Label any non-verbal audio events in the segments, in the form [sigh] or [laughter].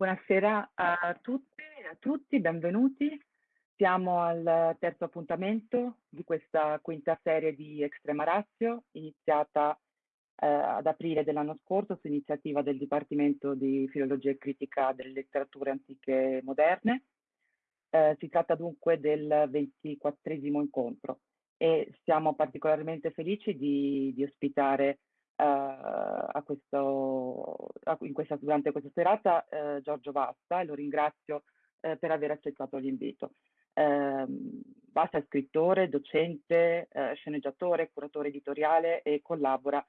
Buonasera a tutte e a tutti, benvenuti. Siamo al terzo appuntamento di questa quinta serie di Extrema Ratio, iniziata eh, ad aprile dell'anno scorso su iniziativa del Dipartimento di Filologia e Critica delle Letterature Antiche e Moderne. Eh, si tratta dunque del ventiquattresimo incontro e siamo particolarmente felici di, di ospitare a questo, a, questa, durante questa serata eh, Giorgio Vasta e lo ringrazio eh, per aver accettato l'invito. Eh, Vasta è scrittore, docente, eh, sceneggiatore, curatore editoriale e collabora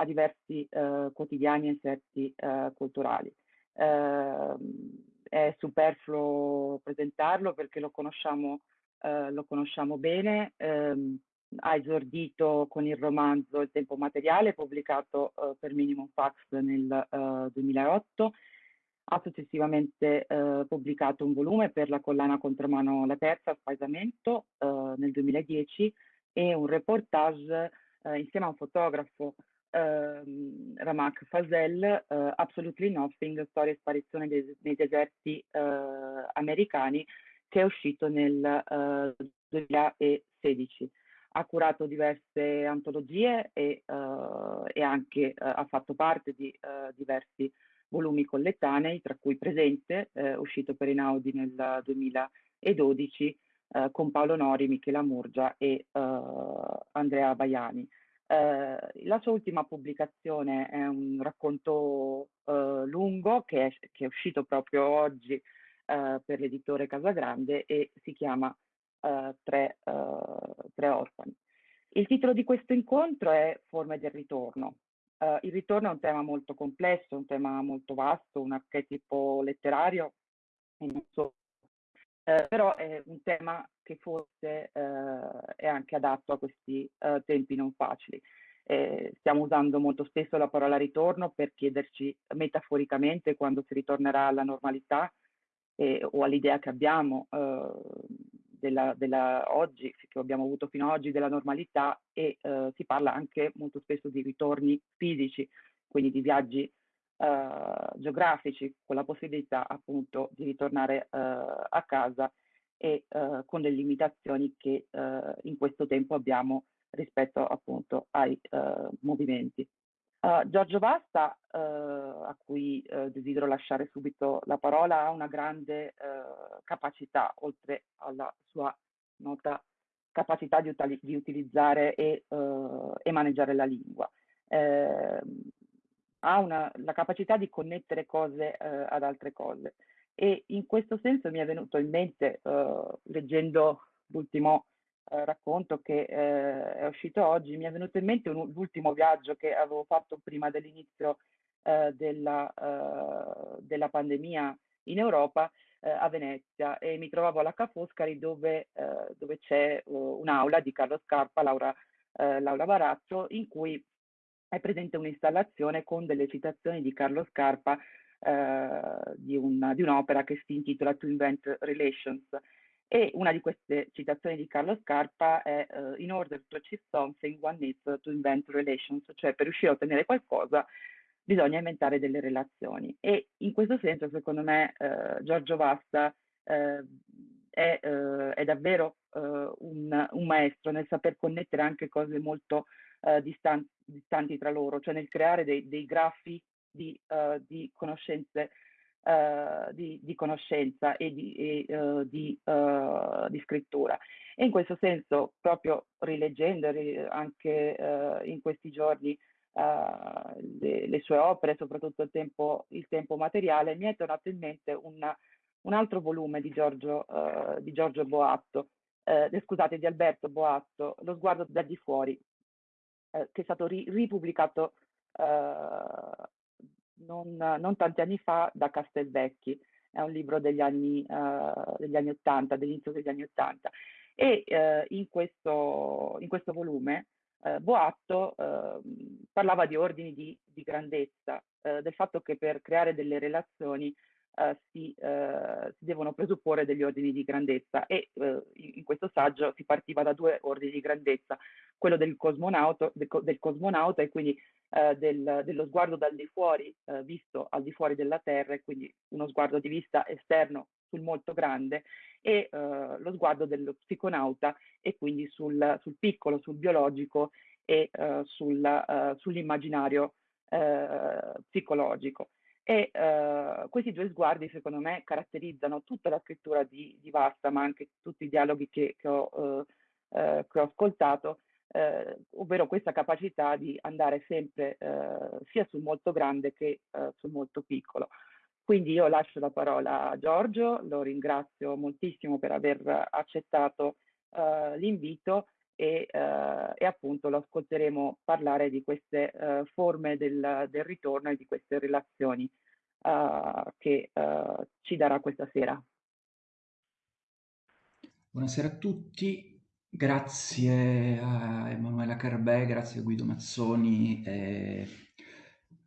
a diversi eh, quotidiani e inserti eh, culturali. Ehm, è superfluo presentarlo perché lo conosciamo, lo conosciamo bene. Ehm, ha esordito con il romanzo Il tempo materiale, pubblicato uh, per Minimum Fax nel eh, 2008. Ha successivamente uh, pubblicato un volume per la collana Contromano La Terza, Spaesamento, nel 2010, e un reportage insieme a un fotografo, ehm, Ramak Fazel, Absolutely Nothing, storia e sparizione dei, nei deserti americani, che è uscito nel 2016 ha curato diverse antologie e, uh, e anche uh, ha fatto parte di uh, diversi volumi collettanei, tra cui Presente, uscito per Inaudi nel 2012, con Paolo Nori, Michela Murgia e Andrea Baiani. la sua ultima pubblicazione è un racconto lungo che è, che è, uscito proprio oggi per l'editore Casagrande e si chiama uh, tre, uh, tre, orfani. Il titolo di questo incontro è Forme del ritorno. Uh, il ritorno è un tema molto complesso, un tema molto vasto, un archetipo letterario, so, però è un tema che forse è anche adatto a questi tempi non facili. Eh, stiamo usando molto spesso la parola ritorno per chiederci metaforicamente quando si ritornerà alla normalità eh, o all'idea che abbiamo eh, della, della, oggi, che abbiamo avuto fino ad oggi, della normalità e eh, si parla anche molto spesso di ritorni fisici, quindi di viaggi eh, geografici, con la possibilità appunto di ritornare eh, a casa e eh, con le limitazioni che eh, in questo tempo abbiamo rispetto appunto ai movimenti. Uh, Giorgio Basta, uh, a cui uh, desidero lasciare subito la parola, ha una grande capacità, oltre alla sua nota capacità di, di utilizzare e, e, maneggiare la lingua. Ehm, ha una, la capacità di connettere cose ad altre cose e in questo senso mi è venuto in mente, leggendo l'ultimo eh, racconto che eh, è uscito oggi, mi è venuto in mente l'ultimo viaggio che avevo fatto prima dell'inizio eh, della, eh, della, pandemia in Europa eh, a Venezia e mi trovavo alla Ca' Foscari dove, eh, dove c'è un'aula di Carlo Scarpa, Laura, Laura Barazzo, in cui è presente un'installazione con delle citazioni di Carlo Scarpa di, un, di un'opera che si intitola To Invent Relations e una di queste citazioni di Carlo Scarpa è uh, In order to achieve something, one needs to invent relations, cioè per riuscire a ottenere qualcosa bisogna inventare delle relazioni. E in questo senso, secondo me, uh, Giorgio Vasta uh, è, è, davvero un, un, maestro nel saper connettere anche cose molto distanti, distanti, tra loro, cioè nel creare dei, dei grafi di, di conoscenze uh, di, di, conoscenza e, di, e uh, di, uh, di, scrittura. E in questo senso, proprio rileggendo anche in questi giorni le, le, sue opere, soprattutto il tempo, il tempo, materiale, mi è tornato in mente una, un altro volume di Giorgio, Giorgio Boatto, scusate, di Alberto Boatto, Lo sguardo da di fuori, che è stato ri, ripubblicato non, non, tanti anni fa da Castelvecchi, è un libro degli anni, uh, degli anni 80, dell'inizio degli anni 80. E uh, in, questo, in, questo, volume uh, Boatto parlava di ordini di, di grandezza, del fatto che per creare delle relazioni uh, si, uh, si, devono presupporre degli ordini di grandezza e uh, in, questo saggio si partiva da due ordini di grandezza, quello del cosmonauta, del, cosmonauta e quindi del, dello sguardo dal di fuori, visto al di fuori della Terra e quindi uno sguardo di vista esterno sul molto grande e lo sguardo dello psiconauta e quindi sul, sul piccolo, sul biologico e sul, sull'immaginario psicologico. E uh, questi due sguardi, secondo me, caratterizzano tutta la scrittura di, di Vasta, ma anche tutti i dialoghi che, che, ho, uh, uh, che ho, ascoltato, ovvero questa capacità di andare sempre sia sul molto grande che sul molto piccolo. Quindi io lascio la parola a Giorgio, lo ringrazio moltissimo per aver accettato l'invito e, e, appunto lo ascolteremo parlare di queste forme del, del ritorno e di queste relazioni uh, che uh, ci darà questa sera. Buonasera a tutti, grazie a Emanuela Carbè, grazie a Guido Mazzoni e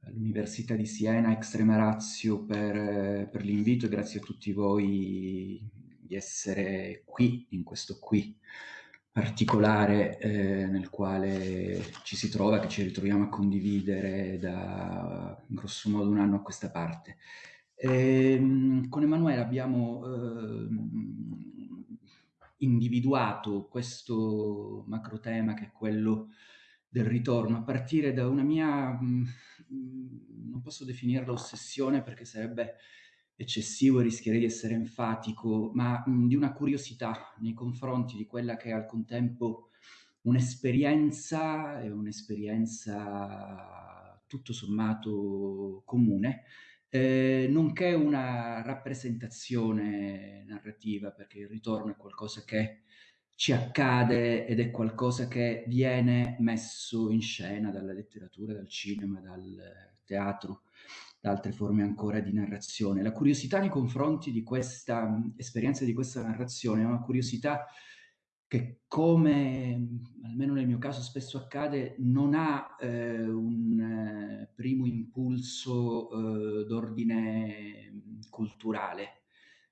all'Università di Siena, Extrema Razio per, per l'invito e grazie a tutti voi di essere qui, in questo qui particolare eh, nel quale ci si trova, che ci ritroviamo a condividere da grosso modo un anno a questa parte. E, ehm, con Emanuele abbiamo eh, individuato questo macro tema che è quello del ritorno a partire da una mia, mh, non posso definirla ossessione perché sarebbe eccessivo e rischierei di essere enfatico, ma mh, di una curiosità nei confronti di quella che è al contempo un'esperienza, e un'esperienza tutto sommato comune, eh, nonché una rappresentazione narrativa, perché il ritorno è qualcosa che ci accade ed è qualcosa che viene messo in scena dalla letteratura, dal cinema, dal teatro da altre forme ancora di narrazione. La curiosità nei confronti di questa mh, esperienza, di questa narrazione, è una curiosità che come, almeno nel mio caso spesso accade, non ha eh, un eh, primo impulso eh, d'ordine culturale,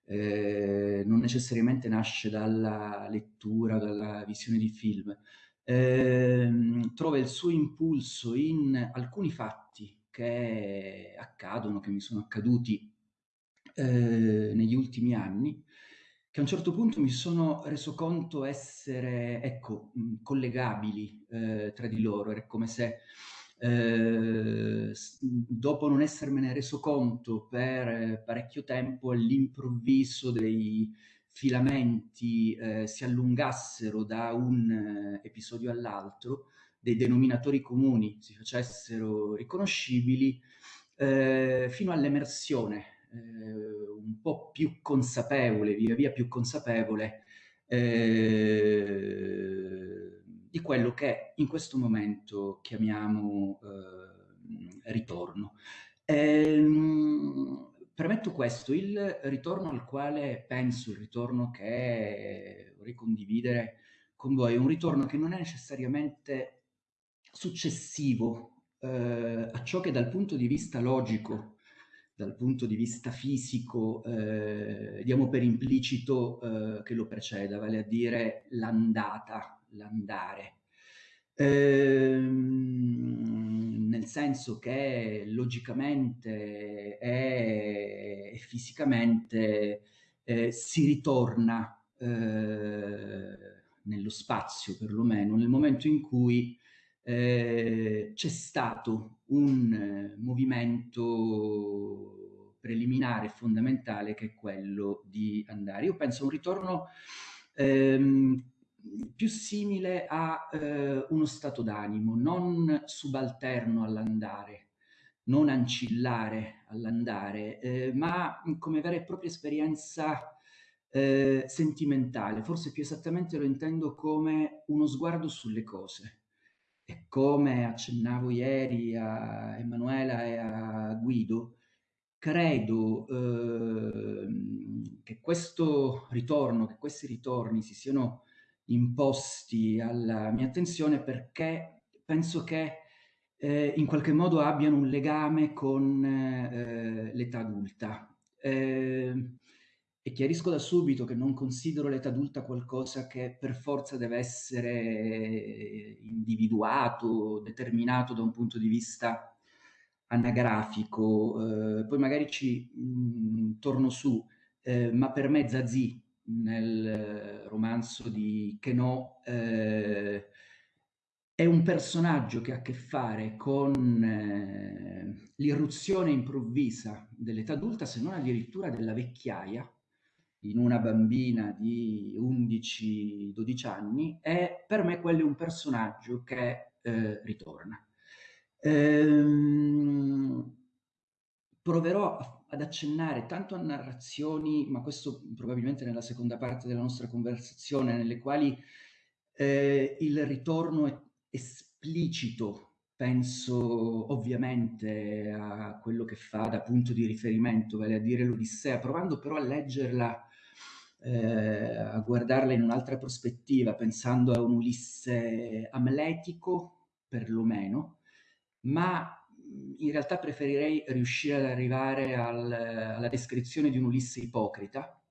eh, non necessariamente nasce dalla lettura, dalla visione di film, ehm, trova il suo impulso in alcuni fatti che accadono, che mi sono accaduti eh, negli ultimi anni, che a un certo punto mi sono reso conto essere, ecco, collegabili eh, tra di loro. Era come se eh, dopo non essermene reso conto per parecchio tempo, all'improvviso dei filamenti eh, si allungassero da un eh, episodio all'altro, dei denominatori comuni si facessero riconoscibili eh, fino all'emersione eh, un po' più consapevole, via via più consapevole, eh, di quello che in questo momento chiamiamo eh, ritorno. Ehm, premetto questo, il ritorno al quale penso, il ritorno che vorrei condividere con voi, è un ritorno che non è necessariamente successivo eh, a ciò che dal punto di vista logico, dal punto di vista fisico, eh, diamo per implicito eh, che lo preceda, vale a dire l'andata, l'andare. Ehm, nel senso che logicamente e, fisicamente eh, si ritorna eh, nello spazio perlomeno nel momento in cui eh, c'è stato un eh, movimento preliminare fondamentale che è quello di andare. Io penso a un ritorno ehm, più simile a eh, uno stato d'animo, non subalterno all'andare, non ancillare all'andare, eh, ma come vera e propria esperienza eh, sentimentale. Forse più esattamente lo intendo come uno sguardo sulle cose e come accennavo ieri a Emanuela e a Guido, credo eh, che questo ritorno, che questi ritorni si siano imposti alla mia attenzione perché penso che eh, in qualche modo abbiano un legame con eh, l'età adulta. Eh, e chiarisco da subito che non considero l'età adulta qualcosa che per forza deve essere individuato, determinato da un punto di vista anagrafico. Eh, poi magari ci mh, mm, torno su, eh, ma per me Zazie nel romanzo di Queneau eh, è un personaggio che ha a che fare con eh, l'irruzione improvvisa dell'età adulta, se non addirittura della vecchiaia, in una bambina di 11-12 anni, e per me quello è un personaggio che eh, ritorna. Ehm, proverò ad accennare tanto a narrazioni, ma questo probabilmente nella seconda parte della nostra conversazione, nelle quali eh, il ritorno è esplicito, penso ovviamente a quello che fa da punto di riferimento, vale a dire l'Odissea, provando però a leggerla, eh, a guardarla in un'altra prospettiva, pensando a un Ulisse amletico, perlomeno, ma in realtà preferirei riuscire ad arrivare al, alla descrizione di un Ulisse ipocrita,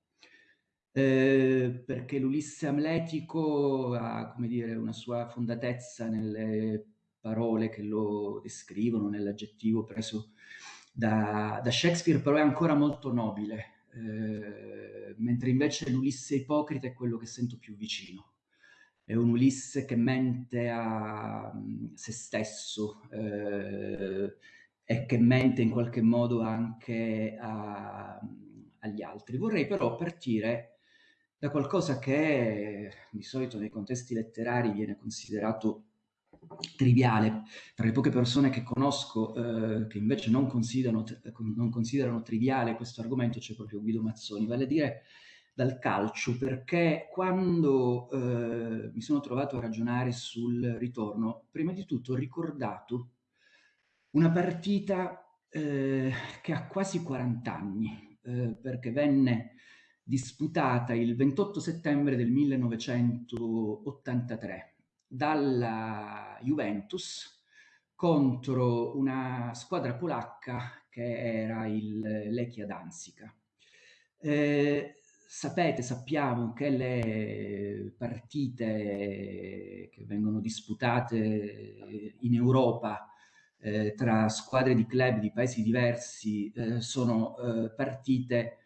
eh, perché l'Ulisse amletico ha, come dire, una sua fondatezza nelle parole che lo descrivono, nell'aggettivo preso da, da, Shakespeare, però è ancora molto nobile, eh, mentre invece l'Ulisse ipocrita è quello che sento più vicino è un Ulisse che mente a mm, se stesso eh, e che mente in qualche modo anche a, agli altri. Vorrei però partire da qualcosa che di solito nei contesti letterari viene considerato triviale. Tra le poche persone che conosco eh, che invece non considerano, non considerano triviale questo argomento c'è proprio Guido Mazzoni, vale a dire dal calcio perché quando eh, mi sono trovato a ragionare sul ritorno, prima di tutto ho ricordato una partita eh, che ha quasi 40 anni, eh, perché venne disputata il 28 settembre del 1983 dalla Juventus contro una squadra polacca che era il Lechia Danzica. Eh, sapete, sappiamo che le partite che vengono disputate in Europa eh, tra squadre di club di paesi diversi eh, sono eh, partite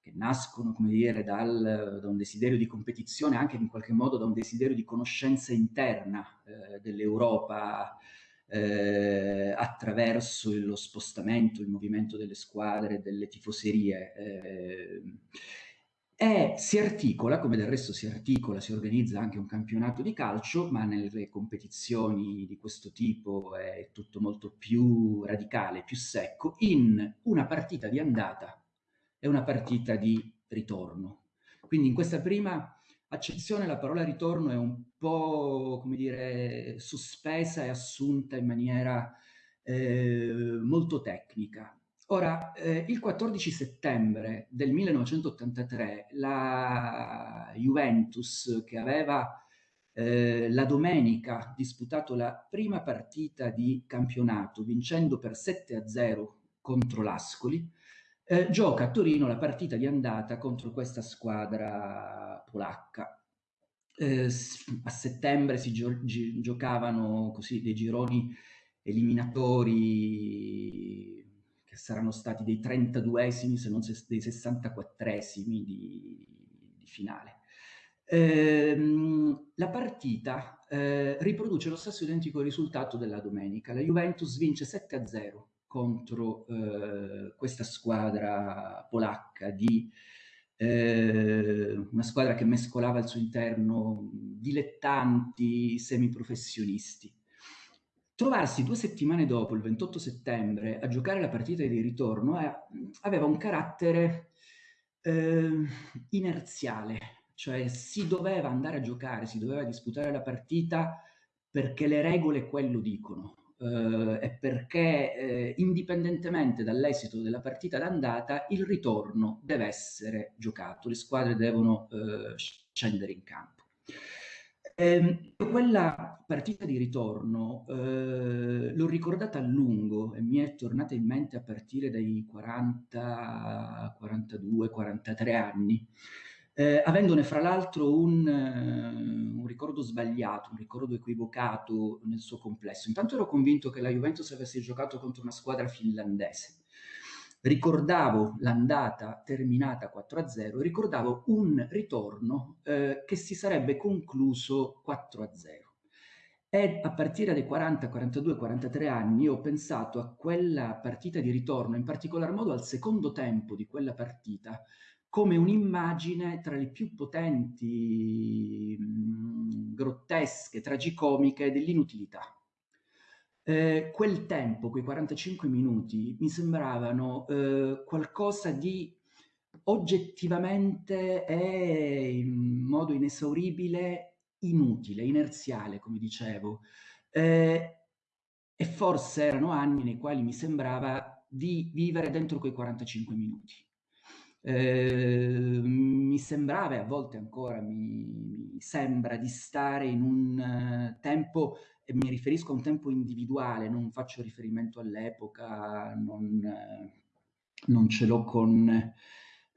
che nascono, come dire, dal, da un desiderio di competizione, anche in qualche modo da un desiderio di conoscenza interna eh, dell'Europa eh, attraverso lo spostamento, il movimento delle squadre, delle tifoserie. Eh, e si articola, come del resto si articola, si organizza anche un campionato di calcio, ma nelle competizioni di questo tipo è tutto molto più radicale, più secco, in una partita di andata e una partita di ritorno. Quindi in questa prima accezione la parola ritorno è un po', come dire, sospesa e assunta in maniera eh, molto tecnica. Ora, eh, il 14 settembre del 1983 la Juventus, che aveva eh, la domenica disputato la prima partita di campionato, vincendo per 7 a 0 contro l'Ascoli, eh, gioca a Torino la partita di andata contro questa squadra polacca. Eh, a settembre si gio giocavano così dei gironi eliminatori che saranno stati dei 32esimi, se non dei 64esimi di, di finale. Ehm, la partita eh, riproduce lo stesso identico risultato della domenica. La Juventus vince 7-0 contro eh, questa squadra polacca di eh, una squadra che mescolava al suo interno dilettanti, semiprofessionisti. Trovarsi due settimane dopo, il 28 settembre, a giocare la partita di ritorno eh, aveva un carattere eh, inerziale, cioè si doveva andare a giocare, si doveva disputare la partita perché le regole quello dicono eh, e perché eh, indipendentemente dall'esito della partita d'andata il ritorno deve essere giocato, le squadre devono eh, scendere in campo. Ehm, quella partita di ritorno eh, l'ho ricordata a lungo e mi è tornata in mente a partire dai 40, 42, 43 anni, eh, avendone fra l'altro un, uh, un, ricordo sbagliato, un ricordo equivocato nel suo complesso. Intanto ero convinto che la Juventus avesse giocato contro una squadra finlandese ricordavo l'andata terminata 4-0, ricordavo un ritorno eh, che si sarebbe concluso 4-0. E a partire dai 40, 42, 43 anni ho pensato a quella partita di ritorno, in particolar modo al secondo tempo di quella partita, come un'immagine tra le più potenti, mh, grottesche, tragicomiche dell'inutilità eh, quel tempo, quei 45 minuti, mi sembravano eh, qualcosa di oggettivamente e in modo inesauribile inutile, inerziale, come dicevo. Eh, e forse erano anni nei quali mi sembrava di vivere dentro quei 45 minuti. Eh, mi sembrava, e a volte ancora mi, mi sembra, di stare in un uh, tempo e mi riferisco a un tempo individuale, non faccio riferimento all'epoca, non, non ce l'ho con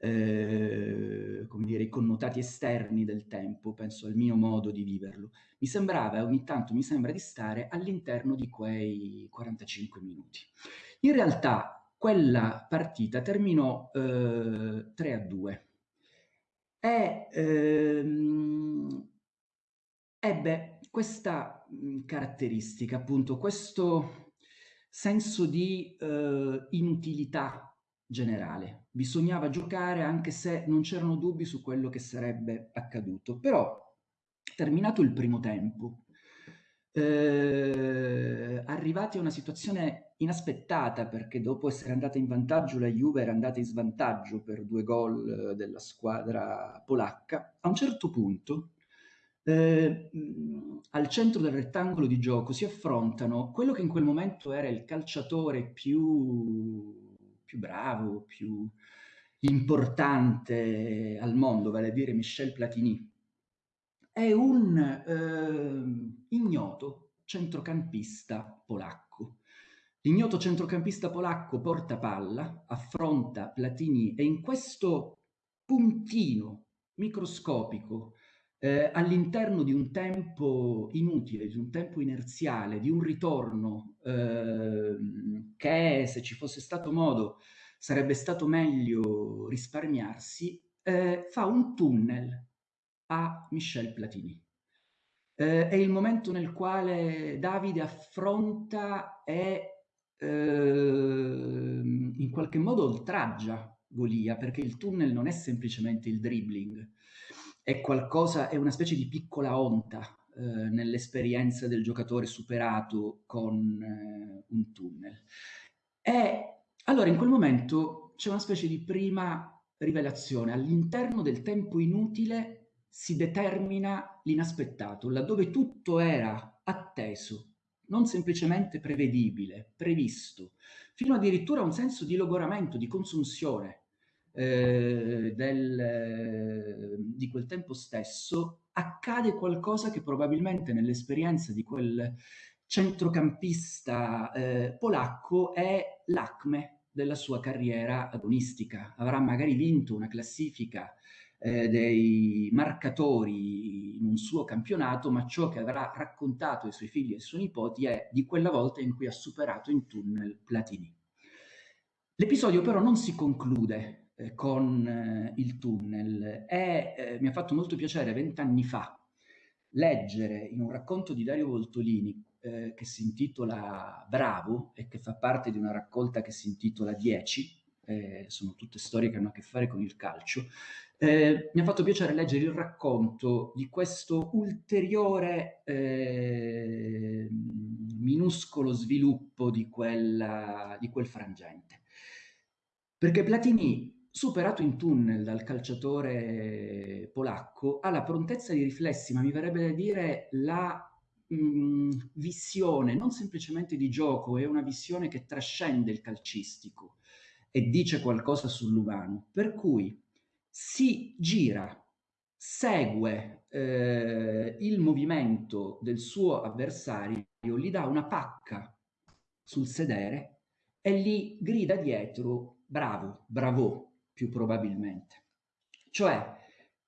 eh, come dire, i connotati esterni del tempo, penso al mio modo di viverlo. Mi sembrava, ogni tanto mi sembra di stare all'interno di quei 45 minuti. In realtà quella partita terminò eh, 3 a 2 e ehm, ebbe questa mhmm, caratteristica, appunto, questo senso di eh, inutilità generale. Bisognava giocare anche se non c'erano dubbi su quello che sarebbe accaduto. Però, terminato il primo tempo, eh, arrivati a una situazione inaspettata perché dopo essere andata in vantaggio la Juve era andata in svantaggio per due gol eh, della squadra polacca, a un certo punto eh, al centro del rettangolo di gioco si affrontano quello che in quel momento era il calciatore più, più bravo, più importante al mondo, vale a dire Michel Platini, è un eh, ignoto centrocampista polacco. L'ignoto centrocampista polacco porta palla, affronta Platini e in questo puntino microscopico eh, all'interno di un tempo inutile, di un tempo inerziale, di un ritorno eh, che se ci fosse stato modo sarebbe stato meglio risparmiarsi, eh, fa un tunnel a Michel Platini. Eh, è il momento nel quale Davide affronta e ehm, in qualche modo oltraggia Golia, perché il tunnel non è semplicemente il dribbling, è qualcosa, è una specie di piccola onta eh, nell'esperienza del giocatore superato con eh, un tunnel. E allora in quel momento c'è una specie di prima rivelazione. All'interno del tempo inutile si determina l'inaspettato, laddove tutto era atteso, non semplicemente prevedibile, previsto, fino addirittura a un senso di logoramento, di consunzione eh, del, di quel tempo stesso, accade qualcosa che probabilmente nell'esperienza di quel centrocampista eh, polacco è l'acme della sua carriera agonistica. Avrà magari vinto una classifica eh, dei marcatori in un suo campionato, ma ciò che avrà raccontato ai suoi figli e ai suoi nipoti è di quella volta in cui ha superato in tunnel Platini. L'episodio però non si conclude eh, con eh, il tunnel e eh, mi ha fatto molto piacere vent'anni fa leggere in un racconto di Dario Voltolini eh, che si intitola Bravo e che fa parte di una raccolta che si intitola Dieci, eh, sono tutte storie che hanno a che fare con il calcio, eh, mi ha fatto piacere leggere il racconto di questo ulteriore eh, minuscolo sviluppo di, quella, di quel frangente. Perché Platini superato in tunnel dal calciatore polacco, ha la prontezza di riflessi, ma mi verrebbe da dire la mm, visione, non semplicemente di gioco, è una visione che trascende il calcistico e dice qualcosa sull'umano. Per cui si gira, segue eh, il movimento del suo avversario, gli dà una pacca sul sedere e gli grida dietro bravo, bravo più probabilmente. Cioè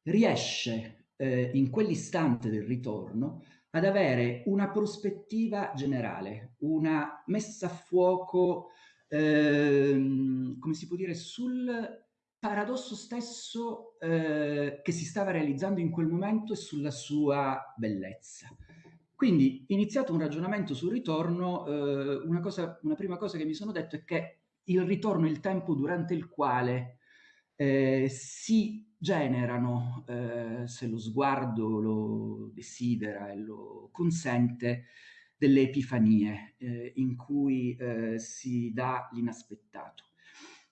riesce eh, in quell'istante del ritorno ad avere una prospettiva generale, una messa a fuoco, ehm, come si può dire, sul paradosso stesso eh, che si stava realizzando in quel momento e sulla sua bellezza. Quindi, iniziato un ragionamento sul ritorno, eh, una, cosa, una prima cosa che mi sono detto è che il ritorno è il tempo durante il quale eh, si generano, eh, se lo sguardo lo desidera e lo consente, delle epifanie eh, in cui eh, si dà l'inaspettato.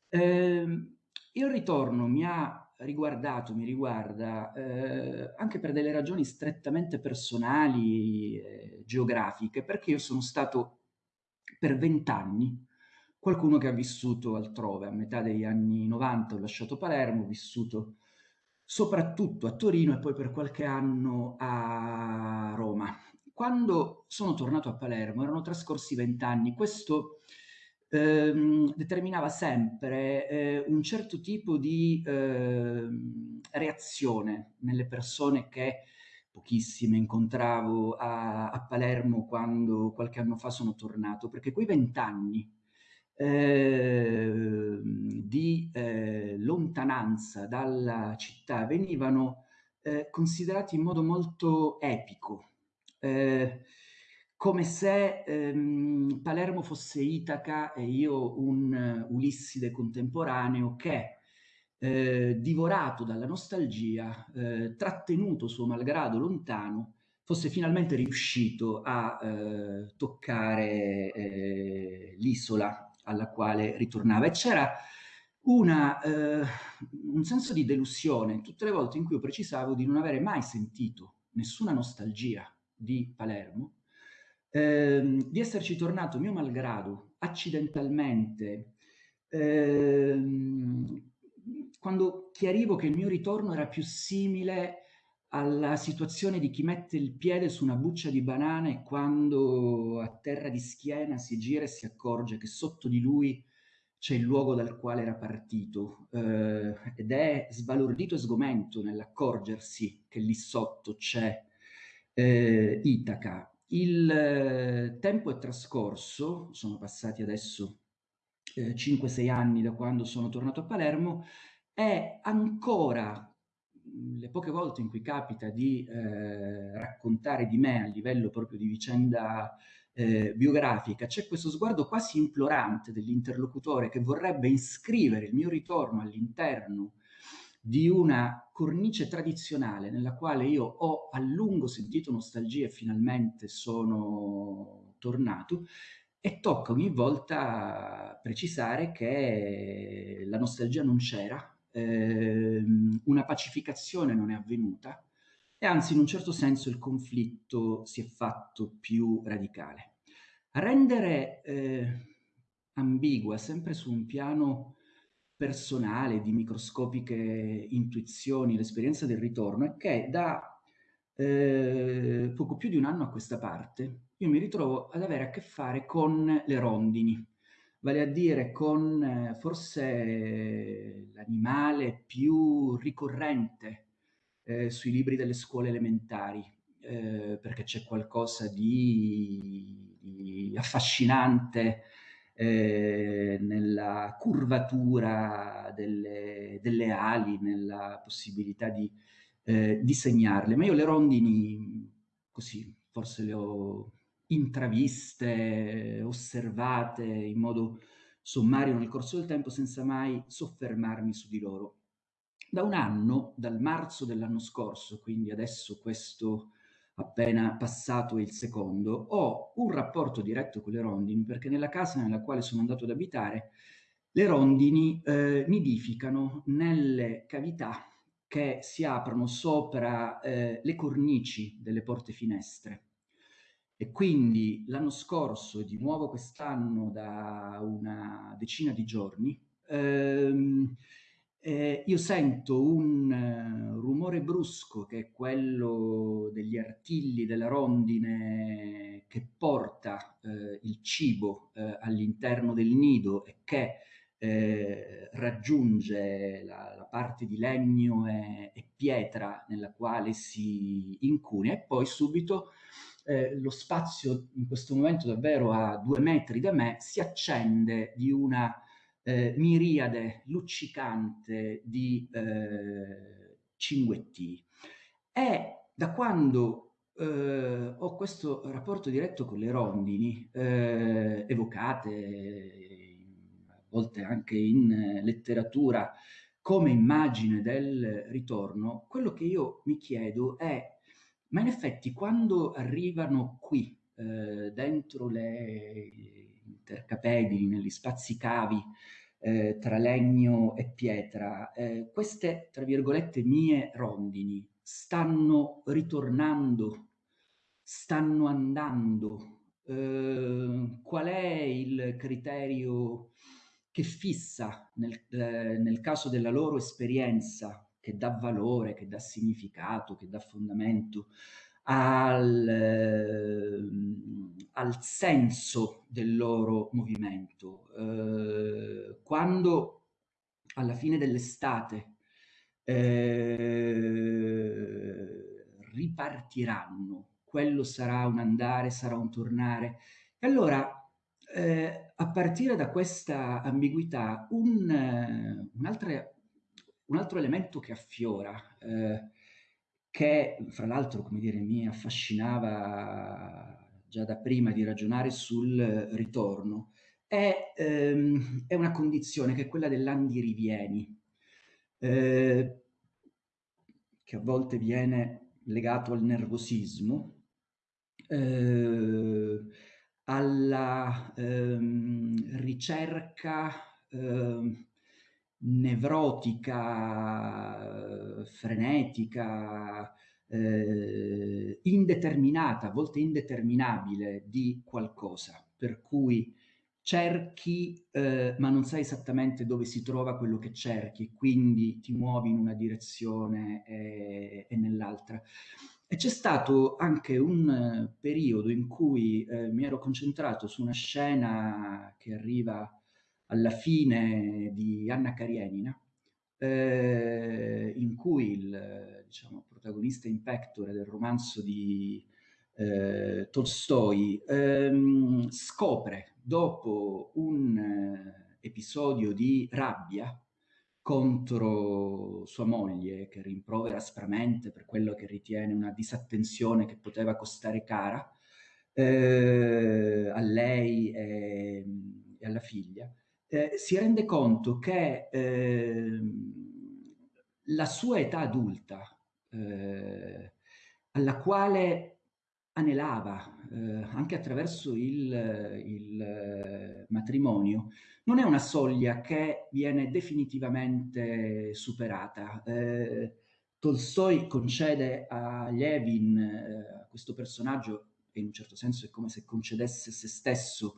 Ehm, il ritorno mi ha riguardato, mi riguarda eh, anche per delle ragioni strettamente personali, eh, geografiche, perché io sono stato per vent'anni qualcuno che ha vissuto altrove. A metà degli anni 90 ho lasciato Palermo, ho vissuto soprattutto a Torino e poi per qualche anno a Roma. Quando sono tornato a Palermo erano trascorsi vent'anni, questo ehm, determinava sempre eh, un certo tipo di eh, reazione nelle persone che pochissime incontravo a, a Palermo quando qualche anno fa sono tornato, perché quei vent'anni eh, di eh, lontananza dalla città venivano eh, considerati in modo molto epico, eh, come se ehm, Palermo fosse Itaca e io un Ulisside contemporaneo che, eh, divorato dalla nostalgia, eh, trattenuto suo malgrado lontano, fosse finalmente riuscito a toccare l'isola alla quale ritornava. E c'era eh, un senso di delusione tutte le volte in cui io precisavo di non avere mai sentito nessuna nostalgia di Palermo, eh, di esserci tornato mio malgrado, accidentalmente, eh, quando chiarivo che il mio ritorno era più simile alla situazione di chi mette il piede su una buccia di banana e quando a terra di schiena si gira e si accorge che sotto di lui c'è il luogo dal quale era partito eh, ed è sbalordito e sgomento nell'accorgersi che lì sotto c'è eh, Itaca. Il eh, tempo è trascorso, sono passati adesso 5-6 eh, anni da quando sono tornato a Palermo, è ancora le poche volte in cui capita di eh, raccontare di me a livello proprio di vicenda eh, biografica, c'è questo sguardo quasi implorante dell'interlocutore che vorrebbe iscrivere il mio ritorno all'interno di una cornice tradizionale nella quale io ho a lungo sentito nostalgia e finalmente sono tornato e tocca ogni volta precisare che la nostalgia non c'era, ehm, una pacificazione non è avvenuta e anzi in un certo senso il conflitto si è fatto più radicale. A rendere eh, ambigua, sempre su un piano personale, di microscopiche intuizioni, l'esperienza del ritorno, è che da eh, poco più di un anno a questa parte io mi ritrovo ad avere a che fare con le rondini, vale a dire con eh, forse l'animale più ricorrente eh, sui libri delle scuole elementari, eh, perché c'è qualcosa di, di affascinante eh, nella curvatura delle, delle, ali, nella possibilità di eh, disegnarle. Ma io le rondini, così, forse le ho intraviste, osservate in modo sommario nel corso del tempo senza mai soffermarmi su di loro. Da un anno, dal marzo dell'anno scorso, quindi adesso questo appena passato il secondo, ho un rapporto diretto con le rondini perché nella casa nella quale sono andato ad abitare le rondini eh, nidificano nelle cavità che si aprono sopra eh, le cornici delle porte finestre. E quindi l'anno scorso e di nuovo quest'anno da una decina di giorni ehm, eh, io sento un rumore brusco che è quello degli artigli della rondine che porta uh, il cibo uh, all'interno del nido e che raggiunge la, la, parte di legno e, e, pietra nella quale si incune. E poi subito lo spazio in questo momento davvero a due metri da me si accende di una eh, miriade luccicante di eh, cinguetti. E da quando eh, ho questo rapporto diretto con le rondini, eh, evocate a volte anche in letteratura come immagine del ritorno, quello che io mi chiedo è, ma in effetti quando arrivano qui, eh, dentro le intercapedini, negli spazi cavi eh, tra legno e pietra, eh, queste, tra virgolette, mie rondini stanno ritornando, stanno andando. Eh, qual è il criterio che fissa nel, eh, nel caso della loro esperienza, che dà valore, che dà significato, che dà fondamento al, eh, al senso del loro movimento. Eh, quando alla fine dell'estate eh, ripartiranno, quello sarà un andare, sarà un tornare. E allora, eh, a partire da questa ambiguità, un, un, altre, un altro elemento che affiora eh, che fra l'altro, come dire, mi affascinava già da prima di ragionare sul ritorno, è, ehm, è una condizione che è quella dell'andirivieni, eh, che a volte viene legato al nervosismo, eh, alla ehm, ricerca eh, nevrotica, frenetica, eh, indeterminata, a volte indeterminabile di qualcosa, per cui cerchi eh, ma non sai esattamente dove si trova quello che cerchi e quindi ti muovi in una direzione e, e nell'altra. E c'è stato anche un periodo in cui eh, mi ero concentrato su una scena che arriva alla fine di Anna Karenina, eh, in cui il diciamo, protagonista in pectore del romanzo di eh, Tolstoi ehm, scopre dopo un eh, episodio di rabbia contro sua moglie che rimprovera aspramente per quello che ritiene una disattenzione che poteva costare cara eh, a lei e, e alla figlia, eh, si rende conto che eh, la sua età adulta, eh, alla quale anelava eh, anche attraverso il, il eh, matrimonio, non è una soglia che viene definitivamente superata. Tolstoi concede a Levin, a questo personaggio, e in un certo senso è come se concedesse se stesso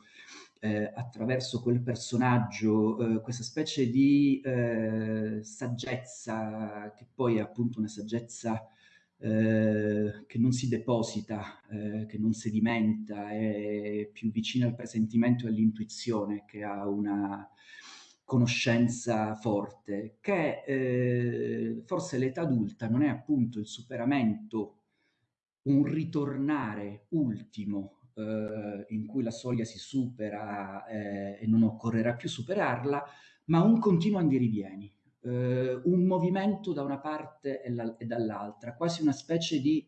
eh, attraverso quel personaggio eh, questa specie di eh, saggezza che poi è appunto una saggezza eh, che non si deposita, eh, che non sedimenta, è più vicina al presentimento e all'intuizione che ha una conoscenza forte, che eh, forse l'età adulta non è appunto il superamento, un ritornare ultimo eh, in cui la soglia si supera eh, e non occorrerà più superarla, ma un continuo andirivieni, eh, un movimento da una parte e, la, e dall'altra, quasi una specie di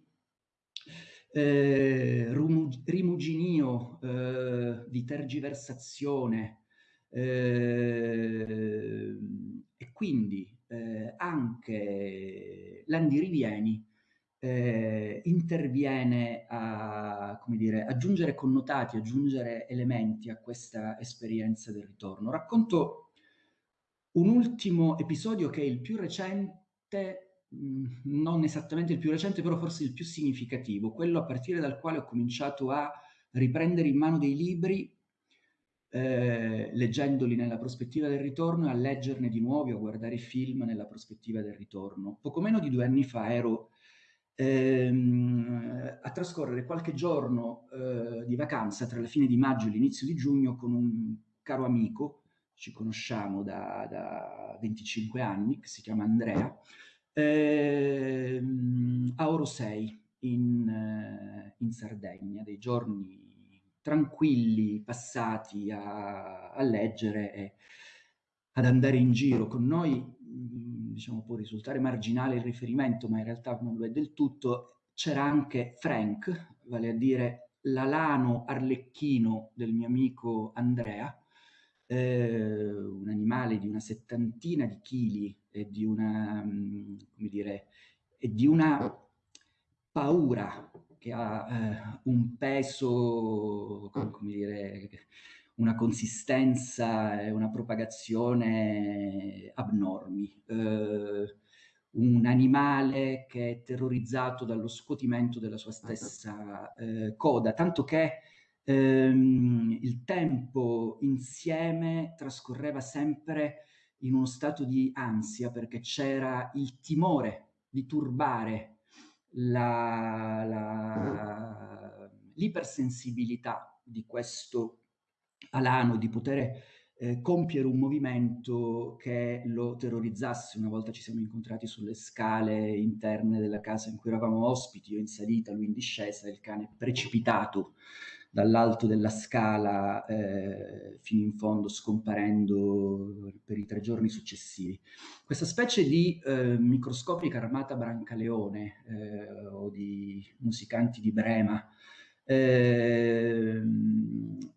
eh, rimuginio, eh, di tergiversazione, eh, e quindi anche l'andirivieni eh, interviene a dire, aggiungere connotati, aggiungere elementi a questa esperienza del ritorno. Racconto un ultimo episodio che è il più recente, mh, non esattamente il più recente, però forse il più significativo, quello a partire dal quale ho cominciato a riprendere in mano dei libri eh, leggendoli nella prospettiva del ritorno e a leggerne di nuovi a guardare film nella prospettiva del ritorno. Poco meno di due anni fa ero ehm, a trascorrere qualche giorno eh, di vacanza tra la fine di maggio e l'inizio di giugno con un caro amico, ci conosciamo da, da 25 anni, che si chiama Andrea, ehm, a Orosei in, eh, in Sardegna, dei giorni tranquilli passati a, a leggere e ad andare in giro. Con noi, mm, diciamo, può risultare marginale il riferimento, ma in realtà non lo è del tutto, c'era anche Frank, vale a dire l'alano arlecchino del mio amico Andrea, eh, un animale di una settantina di chili e di una, mm, come dire, e di una paura che ha eh, un peso, come, come dire, una consistenza e una propagazione abnormi. Eh, un animale che è terrorizzato dallo scuotimento della sua stessa eh, coda, tanto che ehm, il tempo insieme trascorreva sempre in uno stato di ansia perché c'era il timore di turbare l'ipersensibilità di questo Alano di poter eh, compiere un movimento che lo terrorizzasse. Una volta ci siamo incontrati sulle scale interne della casa in cui eravamo ospiti, io in salita, lui in discesa, il cane precipitato dall'alto della scala eh, fino in fondo, scomparendo per i tre giorni successivi. Questa specie di eh, microscopica armata Brancaleone eh, o di musicanti di Brema, ehm,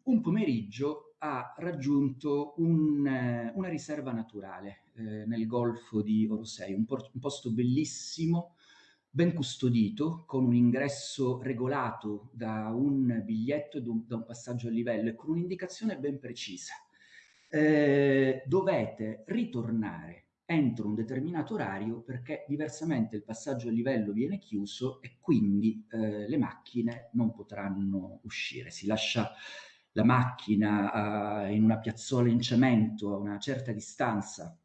un pomeriggio ha raggiunto un, una riserva naturale eh, nel golfo di Orosei, un, un posto bellissimo, ben custodito, con un ingresso regolato da un biglietto e da un passaggio a livello e con un'indicazione ben precisa. Eh, dovete ritornare entro un determinato orario perché diversamente il passaggio a livello viene chiuso e quindi eh, le macchine non potranno uscire. Si lascia la macchina uh, in una piazzola in cemento a una certa distanza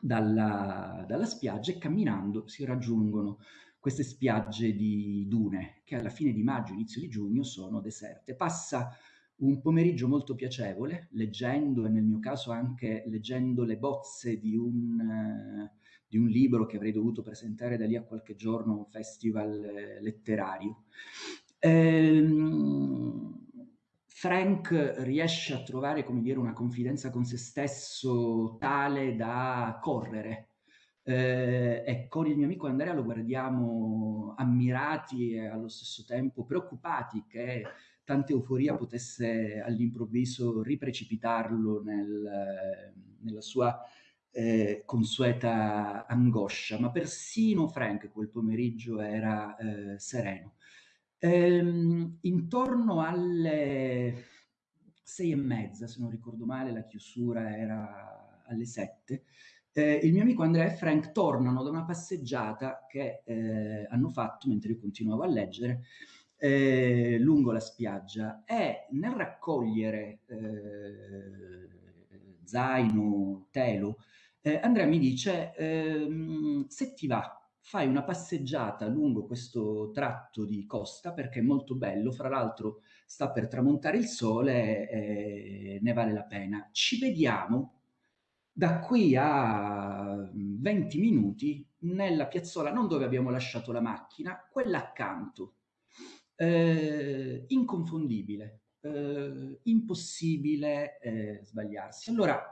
dalla, dalla spiaggia e camminando si raggiungono queste spiagge di dune che alla fine di maggio, inizio di giugno sono deserte. Passa un pomeriggio molto piacevole, leggendo e nel mio caso anche leggendo le bozze di un, uh, di un libro che avrei dovuto presentare da lì a qualche giorno a un festival eh, letterario. Ehm, Frank riesce a trovare, come dire, una confidenza con se stesso tale da correre eh, e con il mio amico Andrea lo guardiamo ammirati e allo stesso tempo preoccupati che tanta euforia potesse all'improvviso riprecipitarlo nel, nella sua eh, consueta angoscia, ma persino Frank quel pomeriggio era eh, sereno. Ehm, intorno alle sei e mezza, se non ricordo male, la chiusura era alle sette, eh, il mio amico Andrea e Frank tornano da una passeggiata che eh, hanno fatto mentre io continuavo a leggere eh, lungo la spiaggia e nel raccogliere eh, zaino, telo, eh, Andrea mi dice ehm, se ti va fai una passeggiata lungo questo tratto di costa perché è molto bello, fra l'altro sta per tramontare il sole e ne vale la pena. Ci vediamo da qui a 20 minuti nella piazzola, non dove abbiamo lasciato la macchina, quella accanto. Eh, inconfondibile, eh, impossibile eh, sbagliarsi. Allora,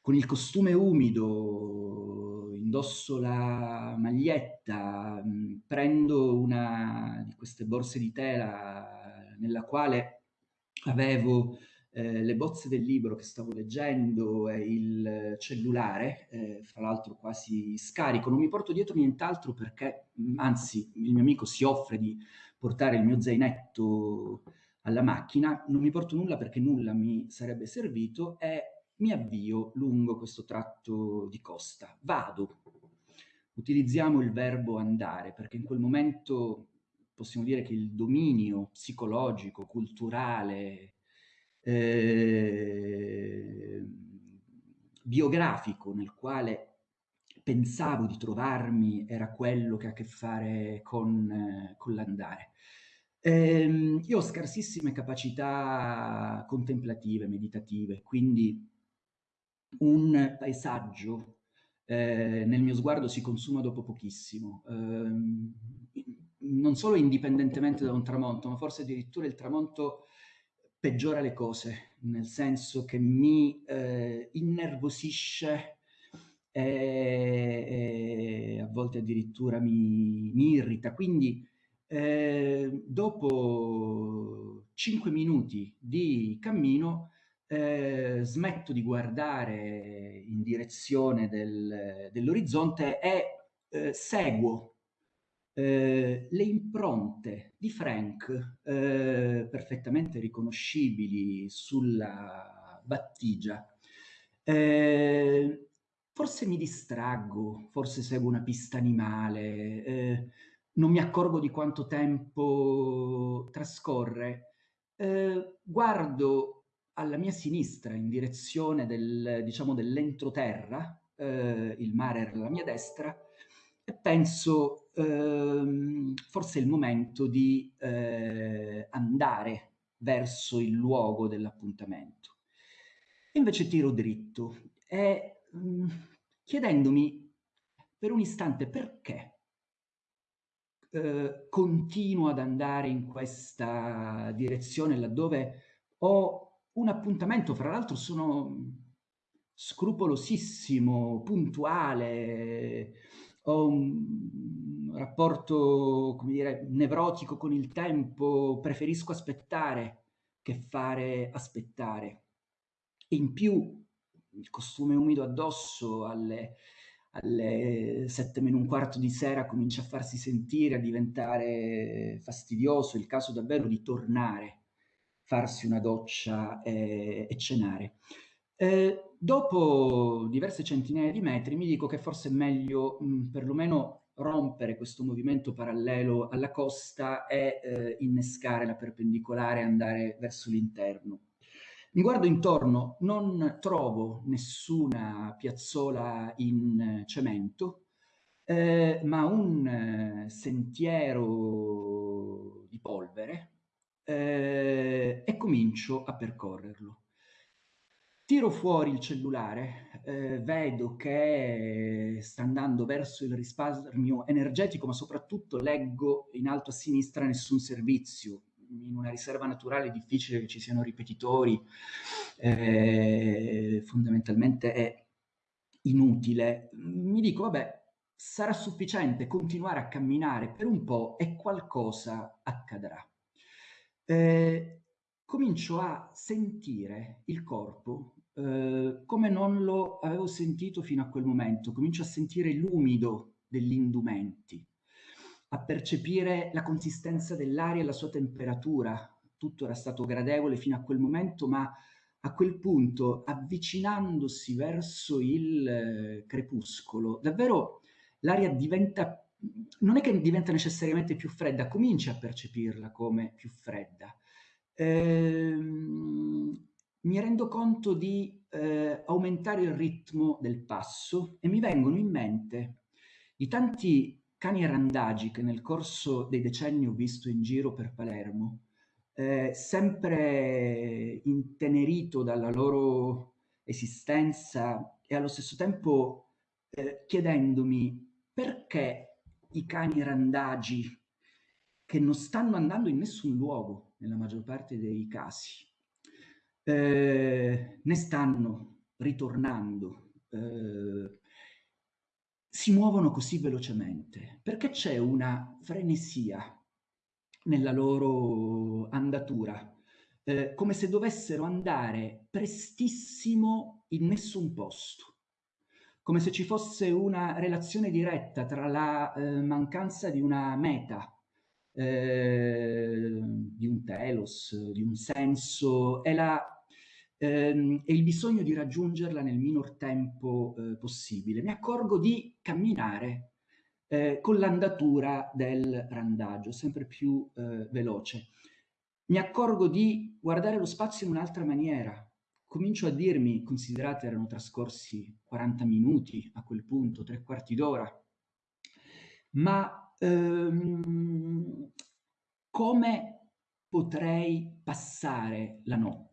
con il costume umido, indosso la maglietta, mh, prendo una di queste borse di tela nella quale avevo eh, le bozze del libro che stavo leggendo e il cellulare, eh, fra l'altro quasi scarico, non mi porto dietro nient'altro perché, anzi, il mio amico si offre di portare il mio zainetto alla macchina, non mi porto nulla perché nulla mi sarebbe servito e mi avvio lungo questo tratto di costa. Vado. Utilizziamo il verbo andare perché in quel momento possiamo dire che il dominio psicologico, culturale, eh, biografico nel quale pensavo di trovarmi era quello che ha a che fare con, eh, con l'andare. Eh, io ho scarsissime capacità contemplative, meditative, quindi un paesaggio eh, nel mio sguardo si consuma dopo pochissimo. Eh, non solo indipendentemente da un tramonto, ma forse addirittura il tramonto peggiora le cose, nel senso che mi eh, innervosisce e, e, a volte addirittura mi, mi irrita. Quindi eh, dopo 5 minuti di cammino eh, smetto di guardare in direzione del, dell'orizzonte e eh, seguo eh, le impronte di Frank, eh, perfettamente riconoscibili sulla battigia. Eh, forse mi distraggo, forse seguo una pista animale, eh, non mi accorgo di quanto tempo trascorre. Eh, guardo alla mia sinistra in direzione del, diciamo, dell'entroterra, eh, il mare era alla mia destra, e penso ehm, forse è il momento di eh, andare verso il luogo dell'appuntamento. Invece tiro dritto e mm, chiedendomi per un istante perché eh, continuo ad andare in questa direzione laddove ho un appuntamento, fra l'altro sono scrupolosissimo, puntuale, ho un rapporto, come dire, nevrotico con il tempo, preferisco aspettare che fare aspettare. In più il costume umido addosso alle, alle sette meno un quarto di sera comincia a farsi sentire, a diventare fastidioso, il caso davvero di tornare, farsi una doccia e, e cenare. Eh, dopo diverse centinaia di metri mi dico che forse è meglio mh, mm, perlomeno rompere questo movimento parallelo alla costa e eh, innescare la perpendicolare e andare verso l'interno. Mi guardo intorno, non trovo nessuna piazzola in cemento, eh, ma un eh, sentiero di polvere eh, e comincio a percorrerlo. Tiro fuori il cellulare, eh, vedo che sta andando verso il risparmio energetico, ma soprattutto leggo in alto a sinistra nessun servizio, in una riserva naturale è difficile che ci siano ripetitori, eh, fondamentalmente è inutile. Mi dico, vabbè, sarà sufficiente continuare a camminare per un po' e qualcosa accadrà. Eh, comincio a sentire il corpo eh, come non lo avevo sentito fino a quel momento, comincio a sentire l'umido degli indumenti, a percepire la consistenza dell'aria e la sua temperatura. Tutto era stato gradevole fino a quel momento, ma a quel punto, avvicinandosi verso il eh, crepuscolo, davvero l'aria diventa, non è che diventa necessariamente più fredda, cominci a percepirla come più fredda. Ehm, mi rendo conto di eh, aumentare il ritmo del passo e mi vengono in mente i tanti cani randagi che nel corso dei decenni ho visto in giro per Palermo, eh, sempre intenerito dalla loro esistenza e allo stesso tempo eh, chiedendomi perché i cani randagi che non stanno andando in nessun luogo nella maggior parte dei casi, eh, ne stanno ritornando, eh, si muovono così velocemente? Perché c'è una frenesia nella loro andatura, eh, come se dovessero andare prestissimo in nessun posto, come se ci fosse una relazione diretta tra la eh, mancanza di una meta, eh, di un telos, di un senso, e, la, ehm, e il bisogno di raggiungerla nel minor tempo eh, possibile. Mi accorgo di camminare eh, con l'andatura del randaggio, sempre più eh, veloce. mi accorgo di guardare lo spazio in un'altra maniera. Comincio a dirmi, considerate erano trascorsi 40 minuti a quel punto, tre quarti d'ora, ma ehm, come potrei passare la notte?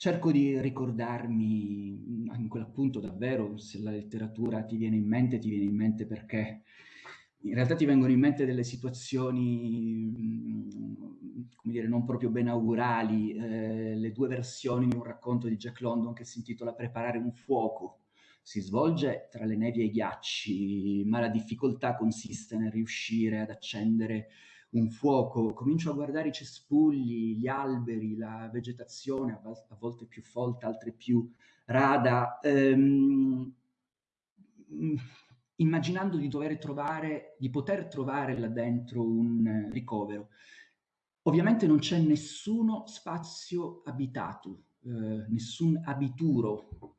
Cerco di ricordarmi, in quell'appunto davvero, se la letteratura ti viene in mente, ti viene in mente perché in realtà ti vengono in mente delle situazioni, come dire, non proprio benaugurali, eh, le due versioni di un racconto di Jack London che si intitola Preparare un fuoco. Si svolge tra le nevi e i ghiacci, ma la difficoltà consiste nel riuscire ad accendere un fuoco. Comincio a guardare i cespugli, gli alberi, la vegetazione, a, volte più folta, altre più rada. Ehm, immaginando di dover trovare, di poter trovare là dentro un ricovero. Ovviamente non c'è nessuno spazio abitato, eh, nessun abituro,